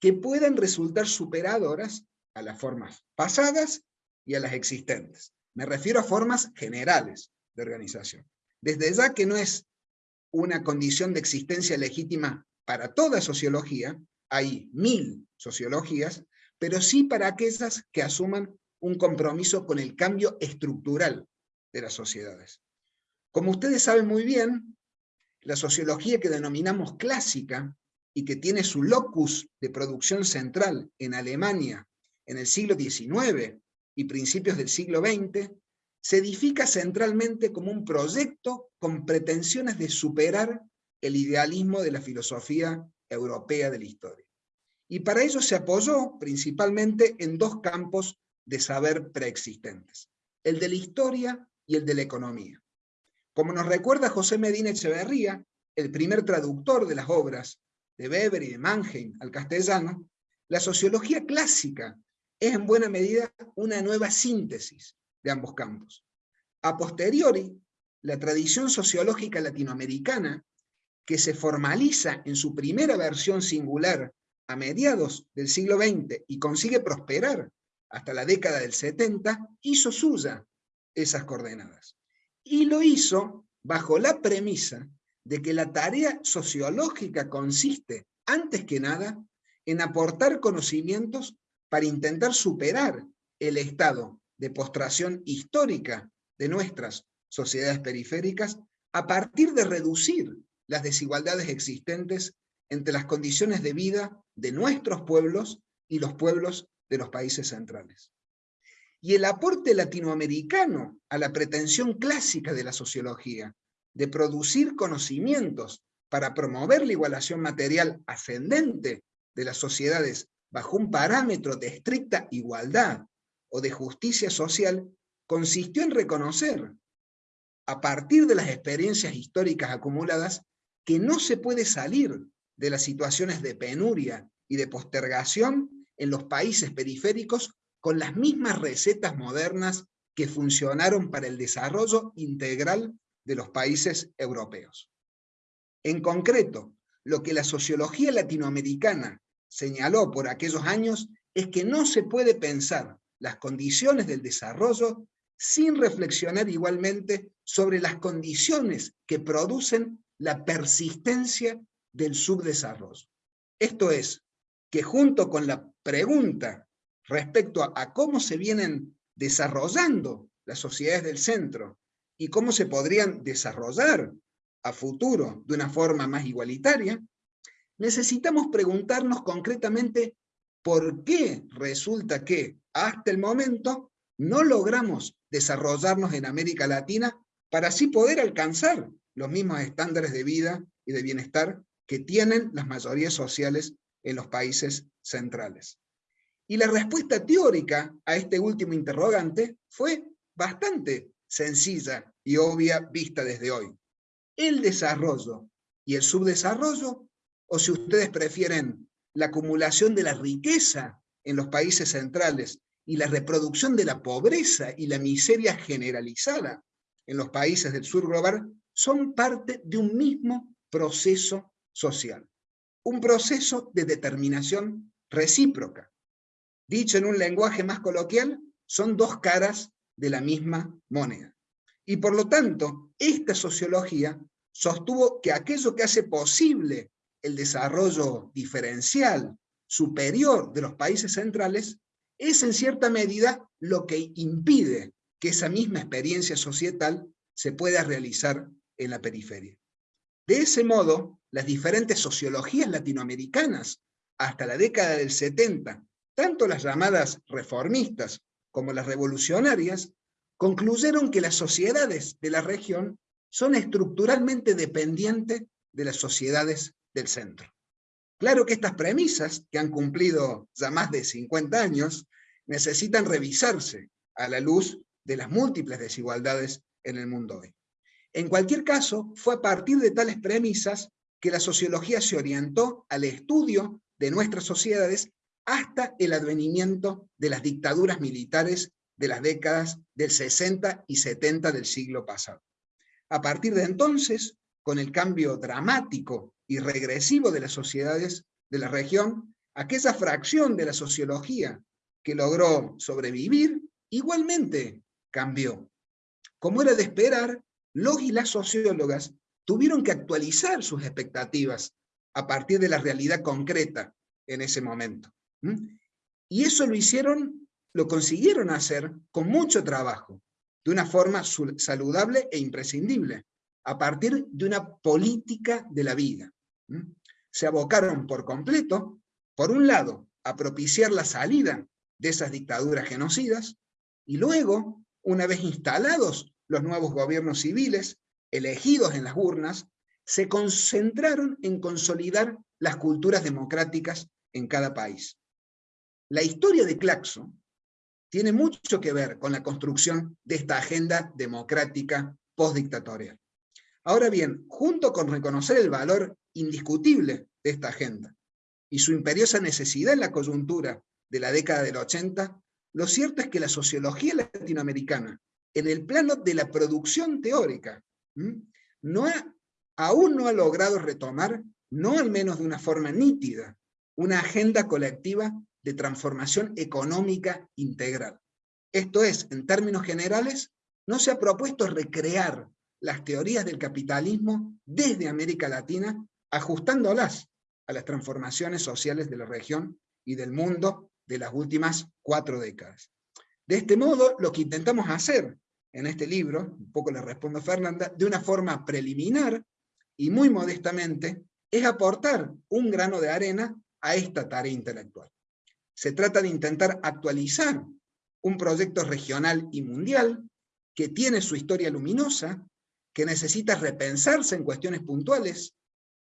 que puedan resultar superadoras a las formas pasadas y a las existentes. Me refiero a formas generales de organización. Desde ya que no es una condición de existencia legítima para toda sociología, hay mil sociologías, pero sí para aquellas que asuman un compromiso con el cambio estructural de las sociedades. Como ustedes saben muy bien, la sociología que denominamos clásica y que tiene su locus de producción central en Alemania en el siglo XIX y principios del siglo XX, se edifica centralmente como un proyecto con pretensiones de superar el idealismo de la filosofía europea de la historia. Y para ello se apoyó principalmente en dos campos de saber preexistentes, el de la historia y el de la economía. Como nos recuerda José Medina Echeverría, el primer traductor de las obras de Weber y de Mannheim al castellano, la sociología clásica es en buena medida una nueva síntesis de ambos campos. A posteriori, la tradición sociológica latinoamericana, que se formaliza en su primera versión singular a mediados del siglo XX y consigue prosperar hasta la década del 70, hizo suya esas coordenadas. Y lo hizo bajo la premisa de que la tarea sociológica consiste, antes que nada, en aportar conocimientos para intentar superar el estado de postración histórica de nuestras sociedades periféricas a partir de reducir las desigualdades existentes entre las condiciones de vida de nuestros pueblos y los pueblos de los países centrales. Y el aporte latinoamericano a la pretensión clásica de la sociología, de producir conocimientos para promover la igualación material ascendente de las sociedades bajo un parámetro de estricta igualdad o de justicia social, consistió en reconocer, a partir de las experiencias históricas acumuladas, que no se puede salir de las situaciones de penuria y de postergación en los países periféricos con las mismas recetas modernas que funcionaron para el desarrollo integral de los países europeos. En concreto, lo que la sociología latinoamericana señaló por aquellos años es que no se puede pensar las condiciones del desarrollo sin reflexionar igualmente sobre las condiciones que producen la persistencia del subdesarrollo. Esto es, que junto con la pregunta respecto a, cómo se vienen desarrollando las sociedades del centro y cómo se podrían desarrollar a futuro de una forma más igualitaria, necesitamos preguntarnos concretamente por qué resulta que hasta el momento no logramos desarrollarnos en América Latina para así poder alcanzar los mismos estándares de vida y de bienestar que tienen las mayorías sociales en los países centrales. Y la respuesta teórica a este último interrogante fue bastante sencilla y obvia vista desde hoy. El desarrollo y el subdesarrollo, o si ustedes prefieren, la acumulación de la riqueza en los países centrales y la reproducción de la pobreza y la miseria generalizada en los países del sur global, son parte de un mismo proceso social. Un proceso de determinación recíproca. Dicho en un lenguaje más coloquial, son dos caras de la misma moneda. Y por lo tanto, esta sociología sostuvo que aquello que hace posible el desarrollo diferencial superior de los países centrales es en cierta medida lo que impide que esa misma experiencia societal se pueda realizar en la periferia. De ese modo, las diferentes sociologías latinoamericanas, hasta la década del 70, tanto las llamadas reformistas como las revolucionarias, concluyeron que las sociedades de la región son estructuralmente dependientes de las sociedades del centro. Claro que estas premisas, que han cumplido ya más de 50 años, necesitan revisarse a la luz de las múltiples desigualdades en el mundo hoy. En cualquier caso, fue a partir de tales premisas que la sociología se orientó al estudio de nuestras sociedades hasta el advenimiento de las dictaduras militares de las décadas del 60 y 70 del siglo pasado. A partir de entonces, con el cambio dramático y regresivo de las sociedades de la región, aquella fracción de la sociología que logró sobrevivir, igualmente cambió. Como era de esperar, los y las sociólogas tuvieron que actualizar sus expectativas a partir de la realidad concreta en ese momento. Y eso lo hicieron, lo consiguieron hacer con mucho trabajo, de una forma saludable e imprescindible, a partir de una política de la vida. Se abocaron por completo, por un lado, a propiciar la salida de esas dictaduras genocidas, y luego, una vez instalados los nuevos gobiernos civiles, elegidos en las urnas, se concentraron en consolidar las culturas democráticas en cada país. La historia de Claxo tiene mucho que ver con la construcción de esta agenda democrática postdictatorial. Ahora bien, junto con reconocer el valor indiscutible de esta agenda y su imperiosa necesidad en la coyuntura de la década del 80, lo cierto es que la sociología latinoamericana, en el plano de la producción teórica, no aún no ha logrado retomar, no al menos de una forma nítida, una agenda colectiva de transformación económica integral. Esto es, en términos generales, no se ha propuesto recrear las teorías del capitalismo desde América Latina, ajustándolas a las transformaciones sociales de la región y del mundo de las últimas cuatro décadas. De este modo, lo que intentamos hacer en este libro, un poco le respondo a Fernanda, de una forma preliminar y muy modestamente, es aportar un grano de arena a esta tarea intelectual. Se trata de intentar actualizar un proyecto regional y mundial que tiene su historia luminosa, que necesita repensarse en cuestiones puntuales,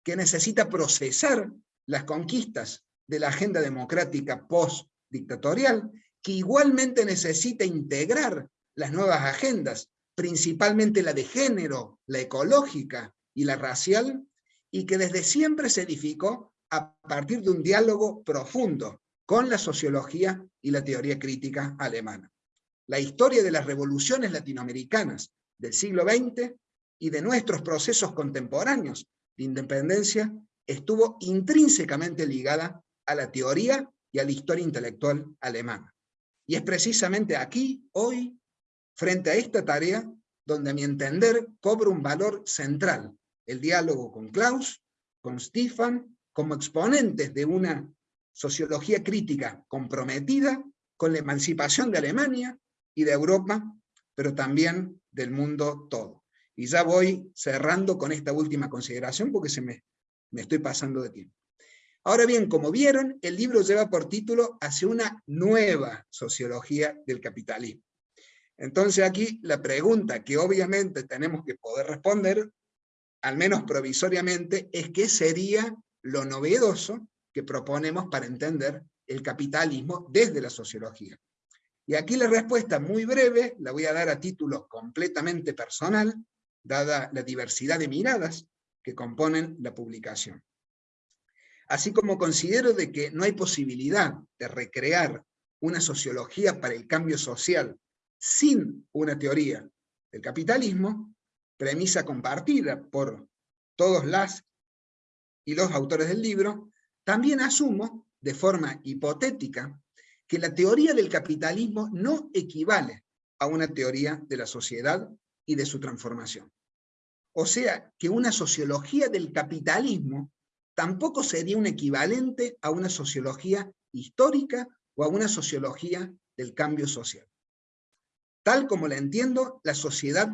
que necesita procesar las conquistas de la agenda democrática post-dictatorial, que igualmente necesita integrar las nuevas agendas, principalmente la de género, la ecológica y la racial, y que desde siempre se edificó a partir de un diálogo profundo con la sociología y la teoría crítica alemana. La historia de las revoluciones latinoamericanas del siglo XX y de nuestros procesos contemporáneos de independencia estuvo intrínsecamente ligada a la teoría y a la historia intelectual alemana. Y es precisamente aquí, hoy, frente a esta tarea, donde a mi entender cobra un valor central el diálogo con Klaus, con Stefan, como exponentes de una sociología crítica comprometida con la emancipación de Alemania y de Europa, pero también del mundo todo. Y ya voy cerrando con esta última consideración porque se me, me estoy pasando de tiempo. Ahora bien, como vieron, el libro lleva por título Hacia una nueva sociología del capitalismo. Entonces aquí la pregunta que obviamente tenemos que poder responder, al menos provisoriamente, es qué sería lo novedoso que proponemos para entender el capitalismo desde la sociología. Y aquí la respuesta muy breve, la voy a dar a título completamente personal, dada la diversidad de miradas que componen la publicación. Así como considero de que no hay posibilidad de recrear una sociología para el cambio social sin una teoría del capitalismo, premisa compartida por todos las y los autores del libro, también asumo, de forma hipotética, que la teoría del capitalismo no equivale a una teoría de la sociedad y de su transformación. O sea, que una sociología del capitalismo tampoco sería un equivalente a una sociología histórica o a una sociología del cambio social. Tal como la entiendo, la sociedad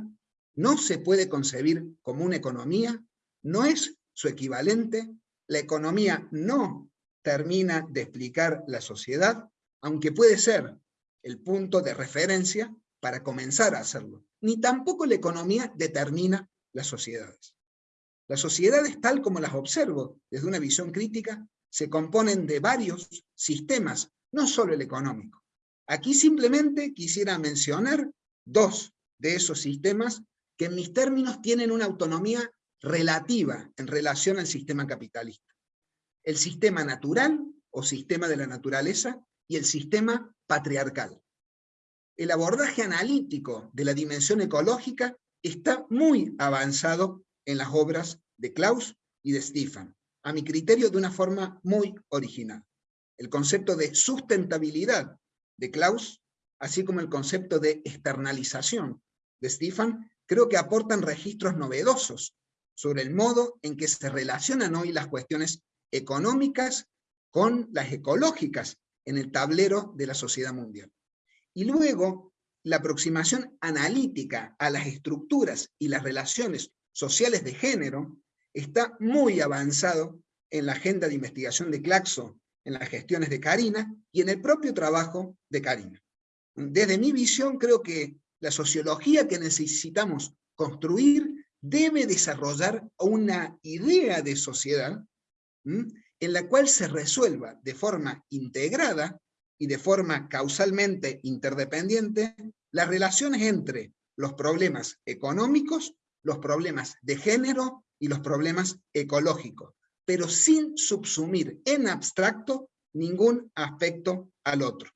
no se puede concebir como una economía, no es su equivalente, la economía no termina de explicar la sociedad, aunque puede ser el punto de referencia para comenzar a hacerlo. Ni tampoco la economía determina las sociedades. Las sociedades, tal como las observo desde una visión crítica, se componen de varios sistemas, no solo el económico. Aquí simplemente quisiera mencionar dos de esos sistemas que en mis términos tienen una autonomía relativa en relación al sistema capitalista. El sistema natural o sistema de la naturaleza y el sistema patriarcal. El abordaje analítico de la dimensión ecológica está muy avanzado en las obras de Klaus y de Stefan, a mi criterio de una forma muy original. El concepto de sustentabilidad de Klaus, así como el concepto de externalización de Stefan, creo que aportan registros novedosos sobre el modo en que se relacionan hoy las cuestiones económicas con las ecológicas en el tablero de la sociedad mundial. Y luego, la aproximación analítica a las estructuras y las relaciones sociales de género está muy avanzado en la agenda de investigación de Claxo, en las gestiones de Karina y en el propio trabajo de Karina. Desde mi visión creo que la sociología que necesitamos construir debe desarrollar una idea de sociedad en la cual se resuelva de forma integrada y de forma causalmente interdependiente las relaciones entre los problemas económicos, los problemas de género y los problemas ecológicos, pero sin subsumir en abstracto ningún aspecto al otro.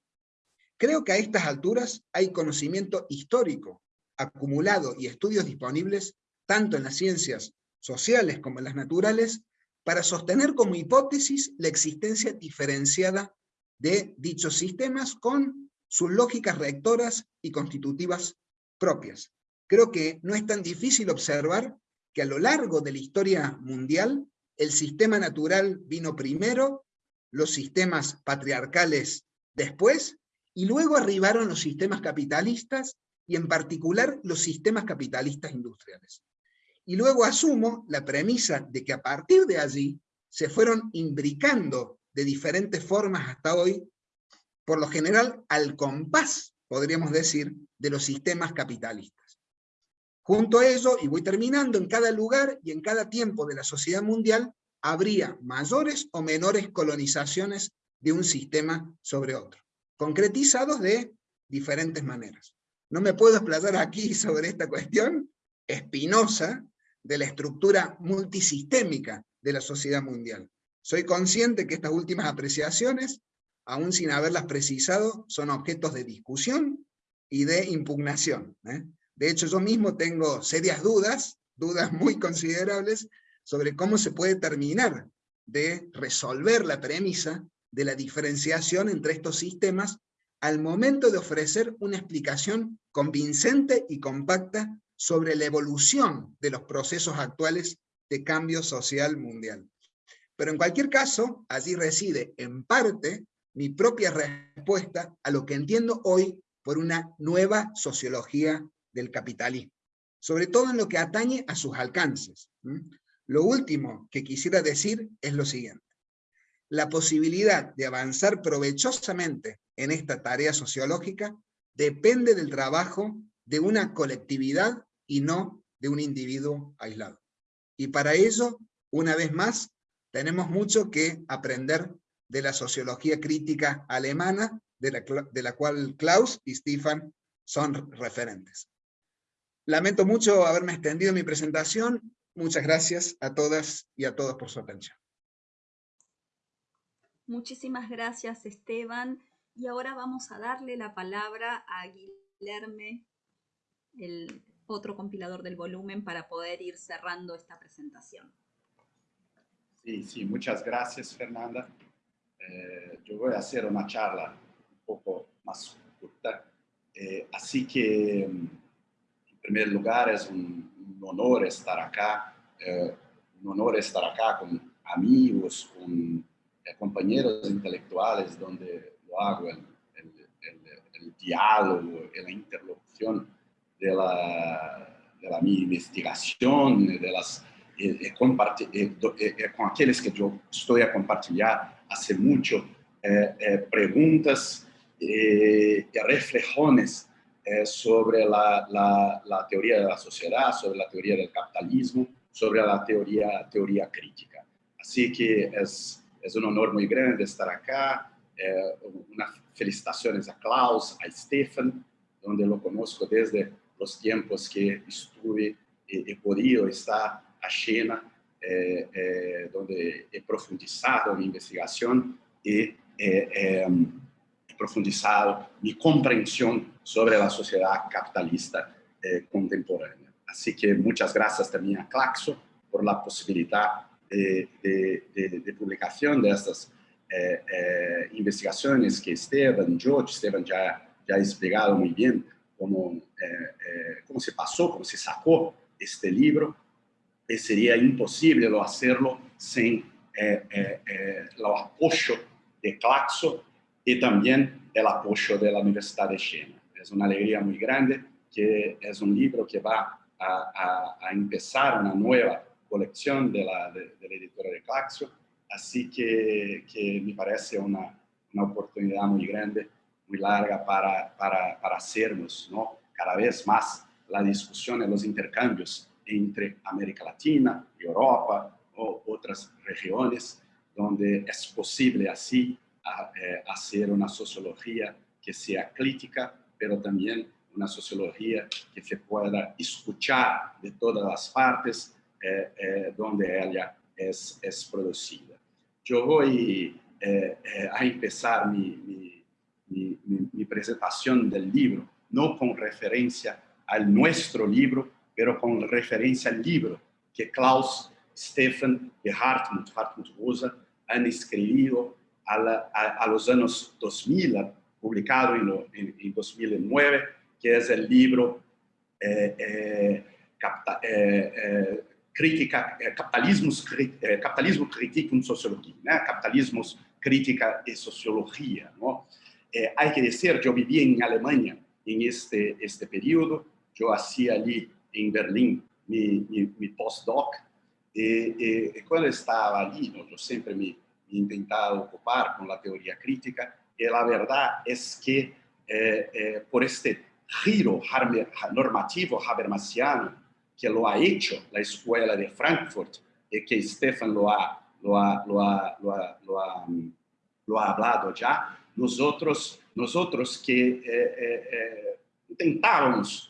Creo que a estas alturas hay conocimiento histórico acumulado y estudios disponibles tanto en las ciencias sociales como en las naturales para sostener como hipótesis la existencia diferenciada de dichos sistemas con sus lógicas rectoras y constitutivas propias. Creo que no es tan difícil observar que a lo largo de la historia mundial el sistema natural vino primero, los sistemas patriarcales después, y luego arribaron los sistemas capitalistas, y en particular los sistemas capitalistas industriales. Y luego asumo la premisa de que a partir de allí se fueron imbricando de diferentes formas hasta hoy, por lo general al compás, podríamos decir, de los sistemas capitalistas. Junto a ello, y voy terminando, en cada lugar y en cada tiempo de la sociedad mundial habría mayores o menores colonizaciones de un sistema sobre otro, concretizados de diferentes maneras. No me puedo explayar aquí sobre esta cuestión espinosa, de la estructura multisistémica de la sociedad mundial. Soy consciente que estas últimas apreciaciones, aún sin haberlas precisado, son objetos de discusión y de impugnación. ¿eh? De hecho, yo mismo tengo serias dudas, dudas muy considerables, sobre cómo se puede terminar de resolver la premisa de la diferenciación entre estos sistemas al momento de ofrecer una explicación convincente y compacta sobre la evolución de los procesos actuales de cambio social mundial. Pero en cualquier caso, allí reside en parte mi propia respuesta a lo que entiendo hoy por una nueva sociología del capitalismo, sobre todo en lo que atañe a sus alcances. Lo último que quisiera decir es lo siguiente. La posibilidad de avanzar provechosamente en esta tarea sociológica depende del trabajo de una colectividad y no de un individuo aislado. Y para ello, una vez más, tenemos mucho que aprender de la sociología crítica alemana, de la, cual Klaus y Stefan son referentes. Lamento mucho haberme extendido mi presentación. Muchas gracias a todas y a todos por su atención. Muchísimas gracias, Esteban. Y ahora vamos a darle la palabra a Guilherme, el otro compilador del volumen, para poder ir cerrando esta presentación. Sí, sí, muchas gracias, Fernanda. Eh, yo voy a hacer una charla un poco más corta. Eh, así que primer lugar, es un, honor estar acá, eh, un honor estar acá con amigos, con eh, compañeros intelectuales, donde lo hago el, el, diálogo, la interlocución de la, de la mi investigación, de las, eh, con aquellos que yo estoy a compartir hace mucho, preguntas y reflexiones eh, sobre la, la, teoría de la sociedad, sobre la teoría del capitalismo, sobre la teoría, teoría crítica. Así que es, es un honor muy grande estar acá. Eh, unas felicitaciones a Klaus, a Stefan, donde lo conozco desde los tiempos que estuve he podido estar a China, eh, eh, donde he profundizado mi investigación y profundizado mi comprensión sobre la sociedad capitalista eh, contemporánea. Así que muchas gracias también a Claxo por la posibilidad de, de, publicación de estas eh, eh, investigaciones que Esteban, George, Esteban ya, ya ha explicado muy bien cómo, cómo se pasó, cómo se sacó este libro. Y sería imposible hacerlo sin el apoyo de Claxo y también el apoyo de la Universidad de Jena. Es una alegría muy grande que es un libro que va a, a, empezar una nueva colección de la, de, la editora de Claxo, así que, que me parece una, una, oportunidad muy grande, muy larga para, para, para hacernos ¿no? cada vez más la discusión y los intercambios entre América Latina, Europa o otras regiones donde es posible así eh, hacer una sociología que sea crítica, pero también una sociología que se pueda escuchar de todas las partes eh, eh, donde ella es, es, producida. Yo voy a empezar mi, mi, mi, mi, presentación del libro, no con referencia al nuestro libro, pero con referencia al libro que Klaus, Stefan y Hartmut, Hartmut Rosa, han escrito a, a, a los años 2000, publicado en, lo, en, en 2009, que es el libro eh, eh, capta, eh, eh crítica, eh, capitalismos, eh, capitalismo, crítica y sociología, ¿no? capitalismos, crítica y sociología. ¿no? hay que decir, yo viví en Alemania en este, este periodo, yo hacía allí en Berlín mi, mi, mi postdoc, y, y, cuando estaba allí, ¿no? yo siempre me intentado ocupar con la teoría crítica, y la verdad es que eh, eh, por este giro normativo habermasiano que lo ha hecho la escuela de Frankfurt y que Stefan lo ha, lo ha, lo ha, lo ha, lo ha, lo ha hablado ya, nosotros, nosotros que eh,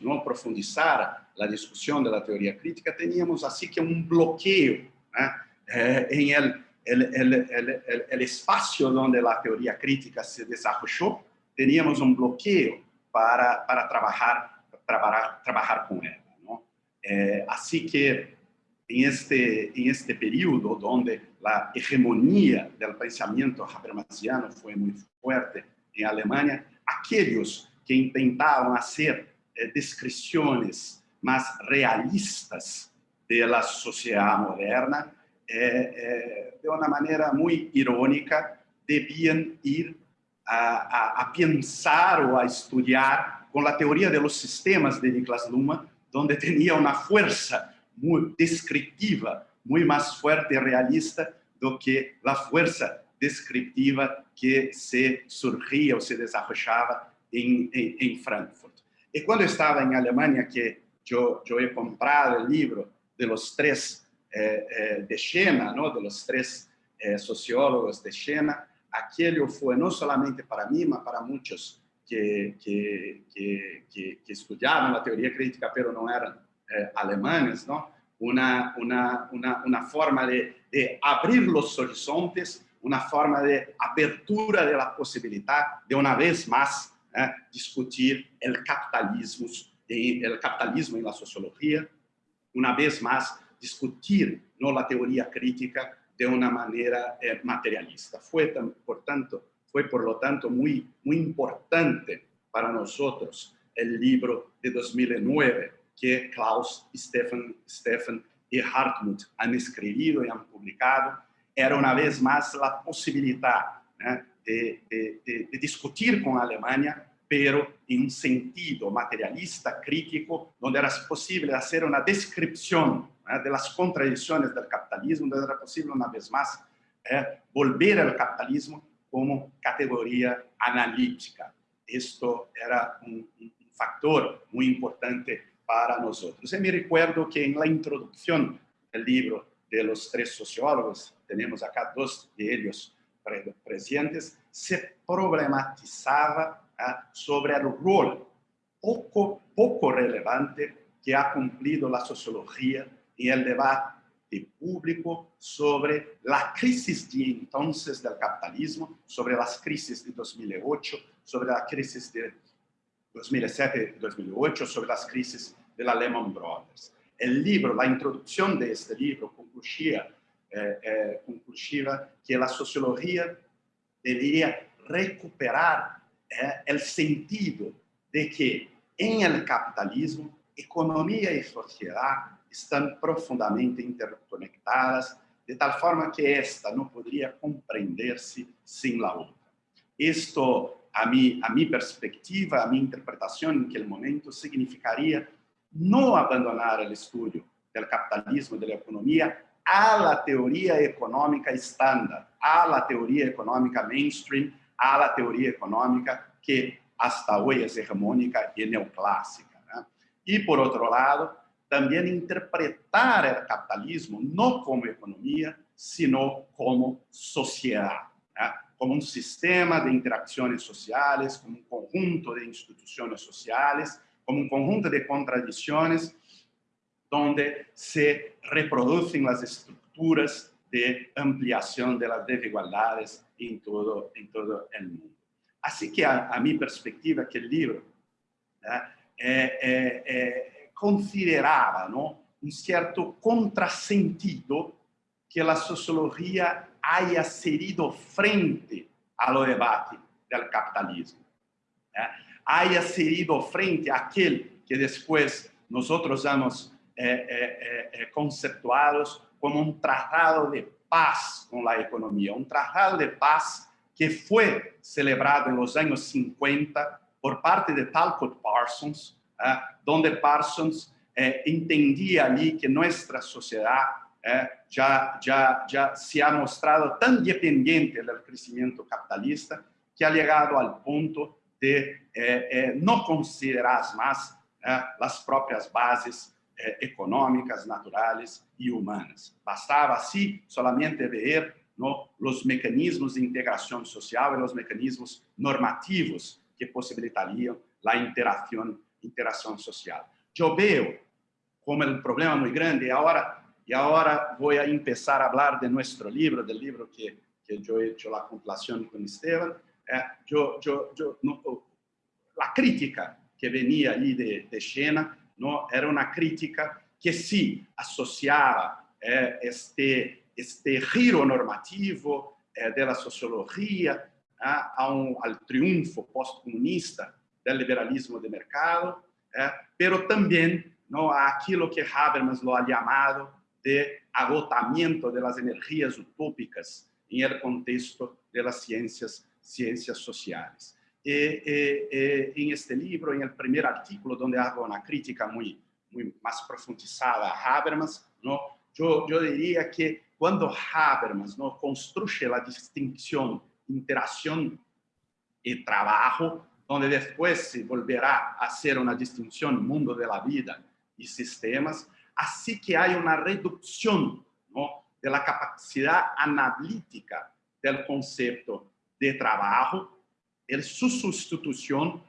¿no? profundizar la discusión de la teoría crítica, teníamos así que un bloqueo en el el, el, espacio donde la teoría crítica se desarrolló, teníamos un bloqueo para, trabajar, trabajar, con ella. Eh, así que en este, en este periodo donde la hegemonía del pensamiento habermasiano fue muy fuerte en Alemania, aquellos que intentaban hacer eh, descripciones más realistas de la sociedad moderna, eh, eh, de una manera muy irónica, debían ir a, a, pensar o a estudiar con la teoría de los sistemas de Niklas Luhmann, donde tenía una fuerza muy descriptiva, muy más fuerte y realista do que la fuerza descriptiva que se surgía o se desarrollaba en, en, en Frankfurt. Y cuando estaba en Alemania, que yo, yo he comprado el libro de los tres eh, eh, de Siena, ¿no? de los tres eh, sociólogos de Siena, aquello fue no solamente para mí, mas para muchos que, que, que, que estudiaban la crítica, pero no eran alemanes, ¿no? Una, una, una, una forma de, de abrir los horizontes, una forma de apertura de la posibilidad de una vez más eh, discutir el capitalismo, el capitalismo en la sociología, una vez más discutir no la teoría crítica de una manera eh, materialista. Fue, por tanto, fue por lo tanto muy, muy importante para nosotros el libro de 2009 que Klaus, Stefan, Stefan y Hartmut han escrito y han publicado. Era una vez más la posibilidad ¿eh? de, de, de, de discutir con Alemania pero en un sentido materialista, crítico, donde era posible hacer una descripción ¿eh? de las contradicciones del capitalismo, donde era posible una vez más ¿eh? volver al capitalismo como categoría analítica. Esto era un, un, factor muy importante para nosotros. Y me recuerdo que en la introducción del libro de los tres sociólogos, tenemos acá dos de ellos presentes, se problematizaba sobre el rol poco, poco relevante que ha cumplido la sociología en el debate público sobre la crisis de entonces del capitalismo, sobre las crisis de 2008, sobre la crisis de 2007-2008, sobre las crisis de la Lehman Brothers. El libro, la introducción de este libro concluía, eh, eh, concluía que la sociología debería recuperar eh, el sentido de que en el capitalismo, economía y sociedad están profundamente interconectadas, de tal forma que esta no podría comprenderse sin la otra. Esto, a mi, a mi perspectiva, a mi interpretación en aquel momento, significaría no abandonar el estudio del capitalismo, de la economía, a la teoría económica estándar, a la teoría económica mainstream, a la teoría económica que hasta hoy es hegemónica y neoclásica. ¿no? Y por otro lado, también interpretar el capitalismo no como economía, sino como sociedad, ¿no? como un sistema de interacciones sociales, como un conjunto de instituciones sociales, como un conjunto de contradicciones donde se reproducen las estructuras de ampliación de las desigualdades en todo, en todo el mundo. Así que a, a mi perspectiva aquel libro eh, eh, eh, consideraba ¿no? un cierto contrasentido que la sociología haya cedido frente a lo debate del capitalismo. haya cedido frente a aquel que después nosotros hemos conceptuados como un tratado de paz con la economía, un tratado de paz que fue celebrado en los años 50 por parte de Talcott Parsons, eh, donde Parsons eh, entendía allí que nuestra sociedad eh, ya, ya, ya se ha mostrado tan dependiente del crecimiento capitalista que ha llegado al punto de no considerar más las propias bases económicas, naturales y humanas. Bastaba así solamente ver ¿no? los mecanismos de integración social y los mecanismos normativos que posibilitarían la interacción, interacción social. Yo veo como el problema muy grande y ahora, y ahora voy a empezar a hablar de nuestro libro, del libro que, que yo he hecho la compilación con Esteban. Eh, yo, yo, yo, no, la crítica que venía allí de, de Siena era una crítica que sí asociaba eh, este este giro normativo eh, de la sociología eh, a un, al triunfo postcomunista del liberalismo de mercado, eh, pero también ¿no? a que Habermas lo ha llamado de agotamiento de las energías utópicas en el contexto de las sociales. En este libro, en el primer artículo, donde hago una crítica muy, muy más profundizada a Habermas, ¿no? yo, yo diría que cuando Habermas ¿no? construye la distinción interacción y trabajo, donde después se volverá a hacer una distinción mundo de la vida y sistemas, así que hay una reducción ¿no? de la capacidad analítica del concepto de trabajo, en su sustitución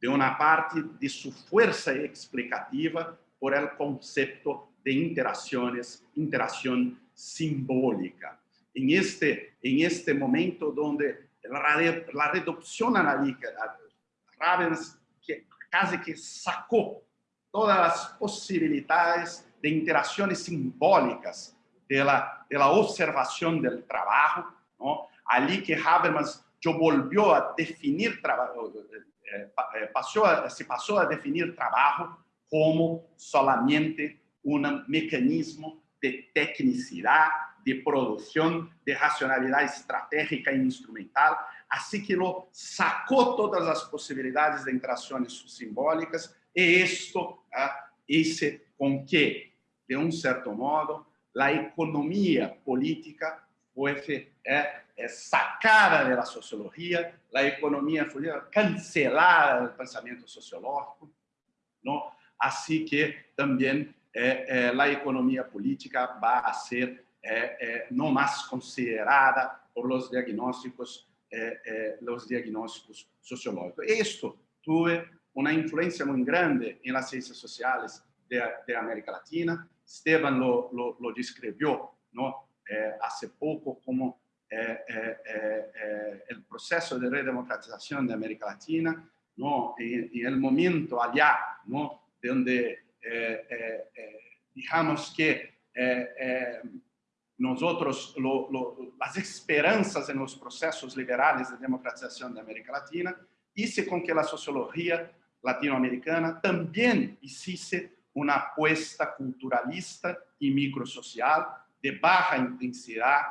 de una parte de su fuerza explicativa por el concepto de interacciones, interacción simbólica. En este, en este momento donde la, reducción analítica, Ravens que casi que sacó todas las posibilidades de interacciones simbólicas de la, observación del trabajo, allí que Habermas yo volvió a definir trabajo, eh, eh, pasó a, se pasó a definir trabajo como solamente un mecanismo de tecnicidad, de producción, de racionalidad estratégica e instrumental, así que lo sacó todas las posibilidades de interacciones simbólicas. Y esto ah, hizo con que, de un cierto modo, la economía política fuese eh, eh, sacada de la sociología, la economía fue cancelada del pensamiento sociológico, ¿no? Así que también eh, eh, la economía política va a ser eh, no más considerada por los diagnósticos, los diagnósticos sociológicos. Esto tuve una influencia muy grande en las ciencias sociales de, América Latina. Esteban lo, lo, lo describió ¿no? hace poco como el proceso de redemocratización de América Latina, ¿no? en, en el momento allá, ¿no? donde eh, eh, eh, digamos que nosotros, las esperanzas en los procesos liberales de democratización de América Latina, hice con que la sociología latinoamericana también hiciese una apuesta culturalista y microsocial de baja intensidad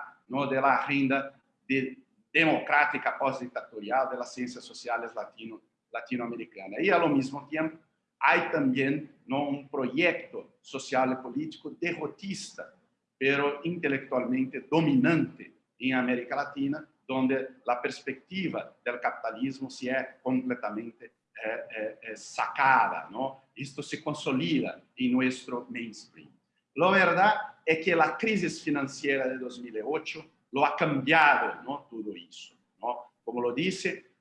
de la agenda de, democrática postdictatorial de las ciencias sociales latino, latinoamericanas. Y al mismo tiempo hay también ¿no? un proyecto social y político derrotista, pero intelectualmente dominante en América Latina, donde la perspectiva del capitalismo se es completamente eh, eh, eh, sacada, ¿no? Esto se consolida en nuestro mainstream. La verdad es que la crisis financiera de 2008 lo ha cambiado, ¿no? Todo eso, ¿no? Como lo dice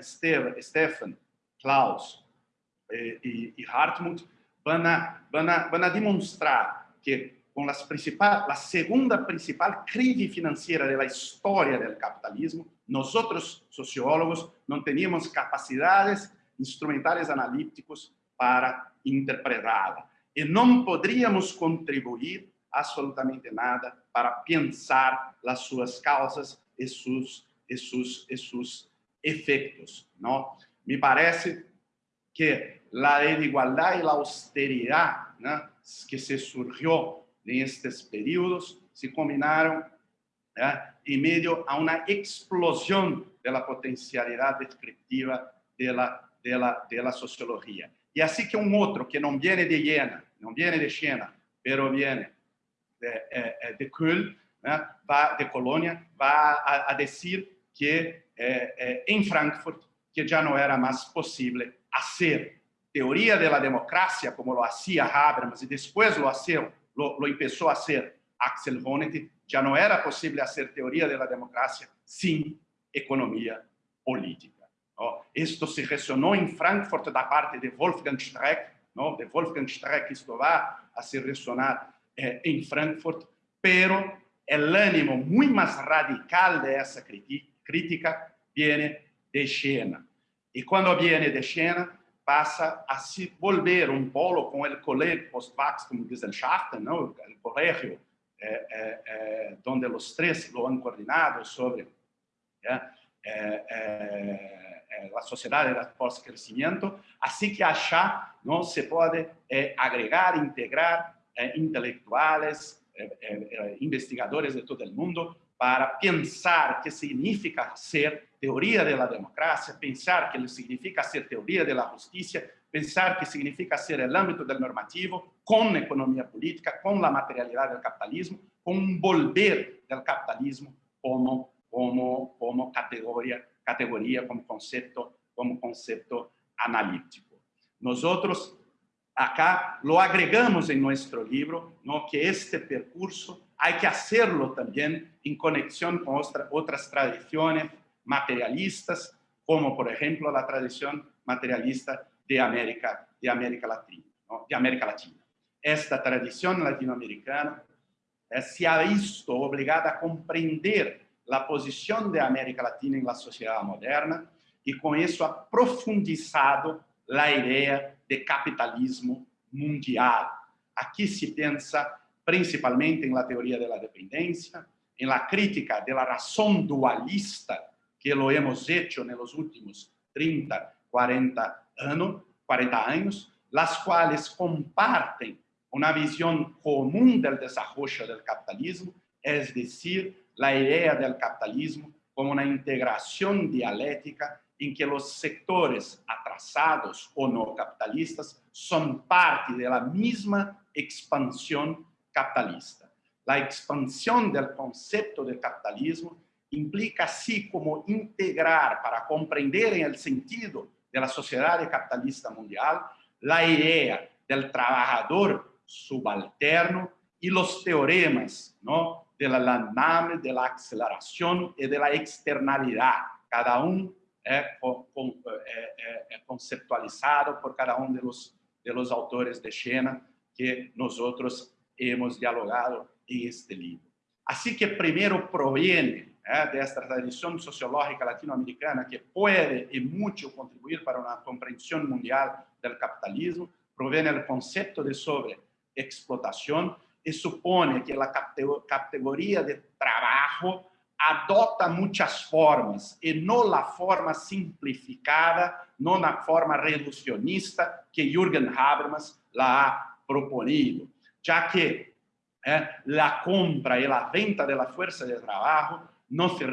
Stefan, Klaus, eh, y, Hartmut van a, van, a, van a demostrar que con las principal, la segunda principal crisis financiera de la historia del capitalismo, nosotros sociólogos no teníamos capacidades instrumentales analíticos para interpretarla y no podríamos contribuir absolutamente nada para pensar las sus causas y sus, y sus, y sus efectos. ¿no? Me parece que la desigualdad y la austeridad que se surgió en estos periodos se combinaron en medio a una explosión de la potencialidad descriptiva de la, de la, de la sociología. Y así que un otro que no viene de Jena, no viene de Jena, pero viene de, eh, eh, de Köln, va, de Colonia, va a, decir que eh, en Frankfurt que ya no era más posible hacer teoría de la democracia, como lo hacía Habermas, y después lo, hacía, lo, lo empezó a hacer Axel Honneth, ya no era posible hacer teoría de la democracia sin economía política. ¿No? Esto se resonó en Frankfurt da parte de Wolfgang Streck, ¿no? de Wolfgang Streck esto va a hacer resonar eh, en Frankfurt, pero el ánimo muy más radical de esa crítica viene de Jena. Y cuando viene de Jena, pasa a se volver un polo con el colegio Post-Wachstum-Gesellschaften, ¿no? el colegio eh, eh, eh, donde los tres lo han coordinado sobre la sociedad del post-crecimiento, así que allá ¿no? se puede agregar, integrar intelectuales, investigadores de todo el mundo para pensar qué significa ser teoría de la democracia, pensar qué significa ser teoría de la justicia, pensar qué significa ser el ámbito del normativo con economía política, con la materialidad del capitalismo, con un volver del capitalismo como, como, como categoría, categoría, como concepto, como concepto analítico. Nosotros acá lo agregamos en nuestro libro, ¿no? que este percurso hay que hacerlo también en conexión con otra, otras tradiciones materialistas, como por ejemplo la tradición materialista de América, de América Latina. ¿no? De América Latina. Esta tradición latinoamericana eh, se ha visto obligada a comprender la posición de América Latina en la sociedad moderna y con eso ha profundizado la idea de capitalismo mundial. Aquí se piensa principalmente en la teoría de la dependencia, en la crítica de la razón dualista que lo hemos hecho en los últimos 30, 40 años, 40 años las cuales comparten una visión común del desarrollo del capitalismo, es decir, la idea del capitalismo como una integración dialéctica en que los sectores atrasados o no capitalistas son parte de la misma expansión capitalista. La expansión del concepto de capitalismo implica así como integrar para comprender en el sentido de la sociedad capitalista mundial la idea del trabajador subalterno y los teoremas ¿no? De la landnahme, de la aceleración y de la externalidad, cada uno eh, con, con, eh, eh, conceptualizado por cada uno de los, de los autores de Xena que nosotros hemos dialogado en este libro. Así que primero proviene de esta tradición sociológica latinoamericana que puede y mucho contribuir para una comprensión mundial del capitalismo, proviene el concepto de sobreexplotación y supone que la categoría de trabajo adota muchas formas y no la forma simplificada, no la forma reduccionista que Jürgen Habermas la ha proponido, ya que eh, compra y la venta de la de trabajo no se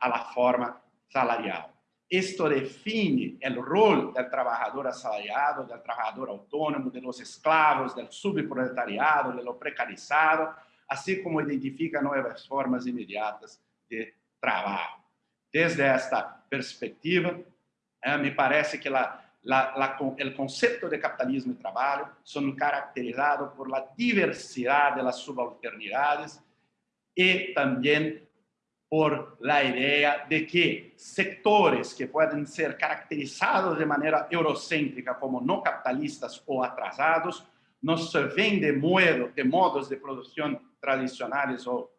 a la forma salarial. Esto define el rol del trabajador asalariado, del trabajador autónomo, de los esclavos, del subproletariado, de lo precarizado, así como identifica nuevas formas inmediatas de trabajo. Desde esta perspectiva, eh, me parece que el concepto de capitalismo y trabajo son caracterizados por la diversidad de las subalternidades y también por la idea de que sectores que pueden ser caracterizados de manera eurocéntrica como no capitalistas o atrasados, no se ven de, modo, de modos de producción tradicionales o,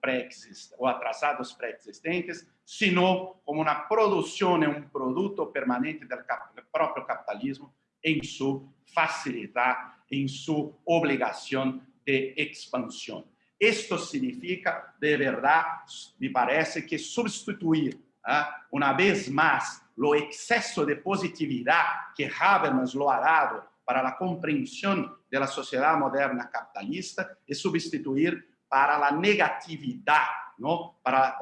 o atrasados preexistentes, sino como una producción un producto permanente del, cap del propio capitalismo en su facilidad, en su obligación de expansión. Esto significa, de verdad, me parece que sustituir ¿eh? una vez más lo exceso de positividad que Habermas lo ha dado para la comprensión de la moderna capitalista y sustituir para la negatividad, ¿no? para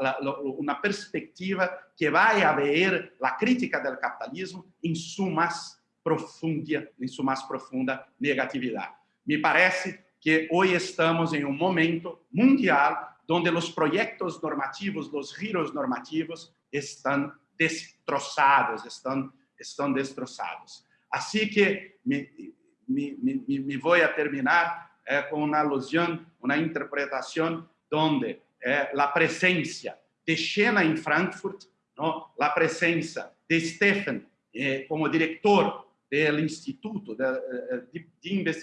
una perspectiva que vaya a ver la crítica del capitalismo en su más profunda, en su más profunda negatividad. Me parece que hoy estamos en un momento mundial donde los proyectos normativos, los giros normativos están destrozados, están, están destrozados. Así que me, me, me, me a terminar eh, una alusión, una interpretación donde eh, la presencia de Xena en Frankfurt, ¿no? la presencia de Stephen eh, como director del Instituto de, de, de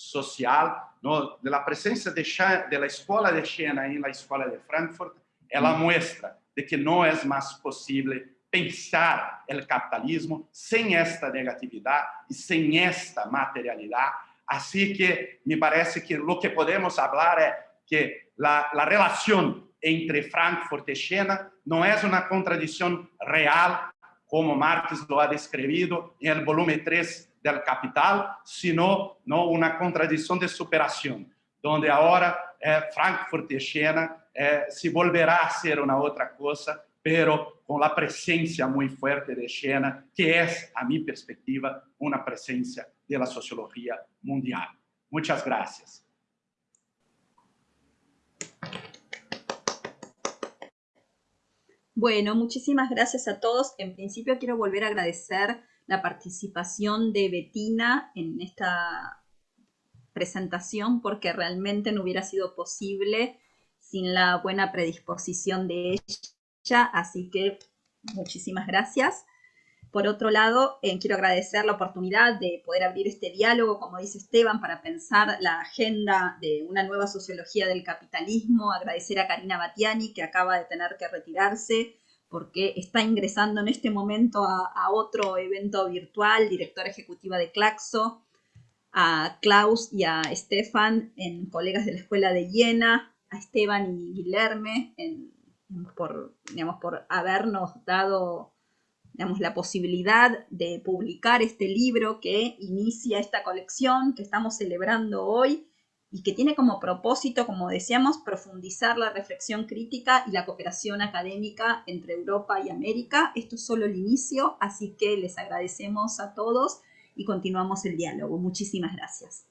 social, no, de la presencia de, de la escuela de Siena en la escuela de Frankfurt, ela muestra de que no es más posible pensar el capitalismo sin esta negatividad y sin esta materialidad. Así que me parece que lo que podemos hablar es que la, la relación entre Frankfurt y Siena no es una contradicción real, como Marx lo ha descrito en el volumen 3 del capital, sino no una contradicción de superación, donde ahora eh, Frankfurt y Siena eh, si volverá a ser una otra cosa, pero con la presencia muy fuerte de Siena, que es, a mi perspectiva, una presencia de la sociología mundial. Muchas gracias. Bueno, muchísimas gracias a todos. En principio quiero volver a agradecer la participación de Betina en esta presentación porque realmente no hubiera sido posible sin la buena predisposición de ella, así que muchísimas gracias. Por otro lado, eh, quiero agradecer la oportunidad de poder abrir este diálogo, como dice Esteban, para pensar la agenda de una nueva sociología del capitalismo. Agradecer a Karina Batiani, que acaba de tener que retirarse porque está ingresando en este momento a, otro evento virtual, directora ejecutiva de Claxo, a Klaus y a Stefan, en colegas de la Escuela de Jena, a Esteban y Guilherme, por, digamos, por habernos dado la posibilidad de publicar este libro que inicia esta colección que estamos celebrando hoy y que tiene como propósito, como decíamos, profundizar la reflexión crítica y la cooperación académica entre Europa y América. Esto es solo el inicio, así que les agradecemos a todos y continuamos el diálogo. Muchísimas gracias.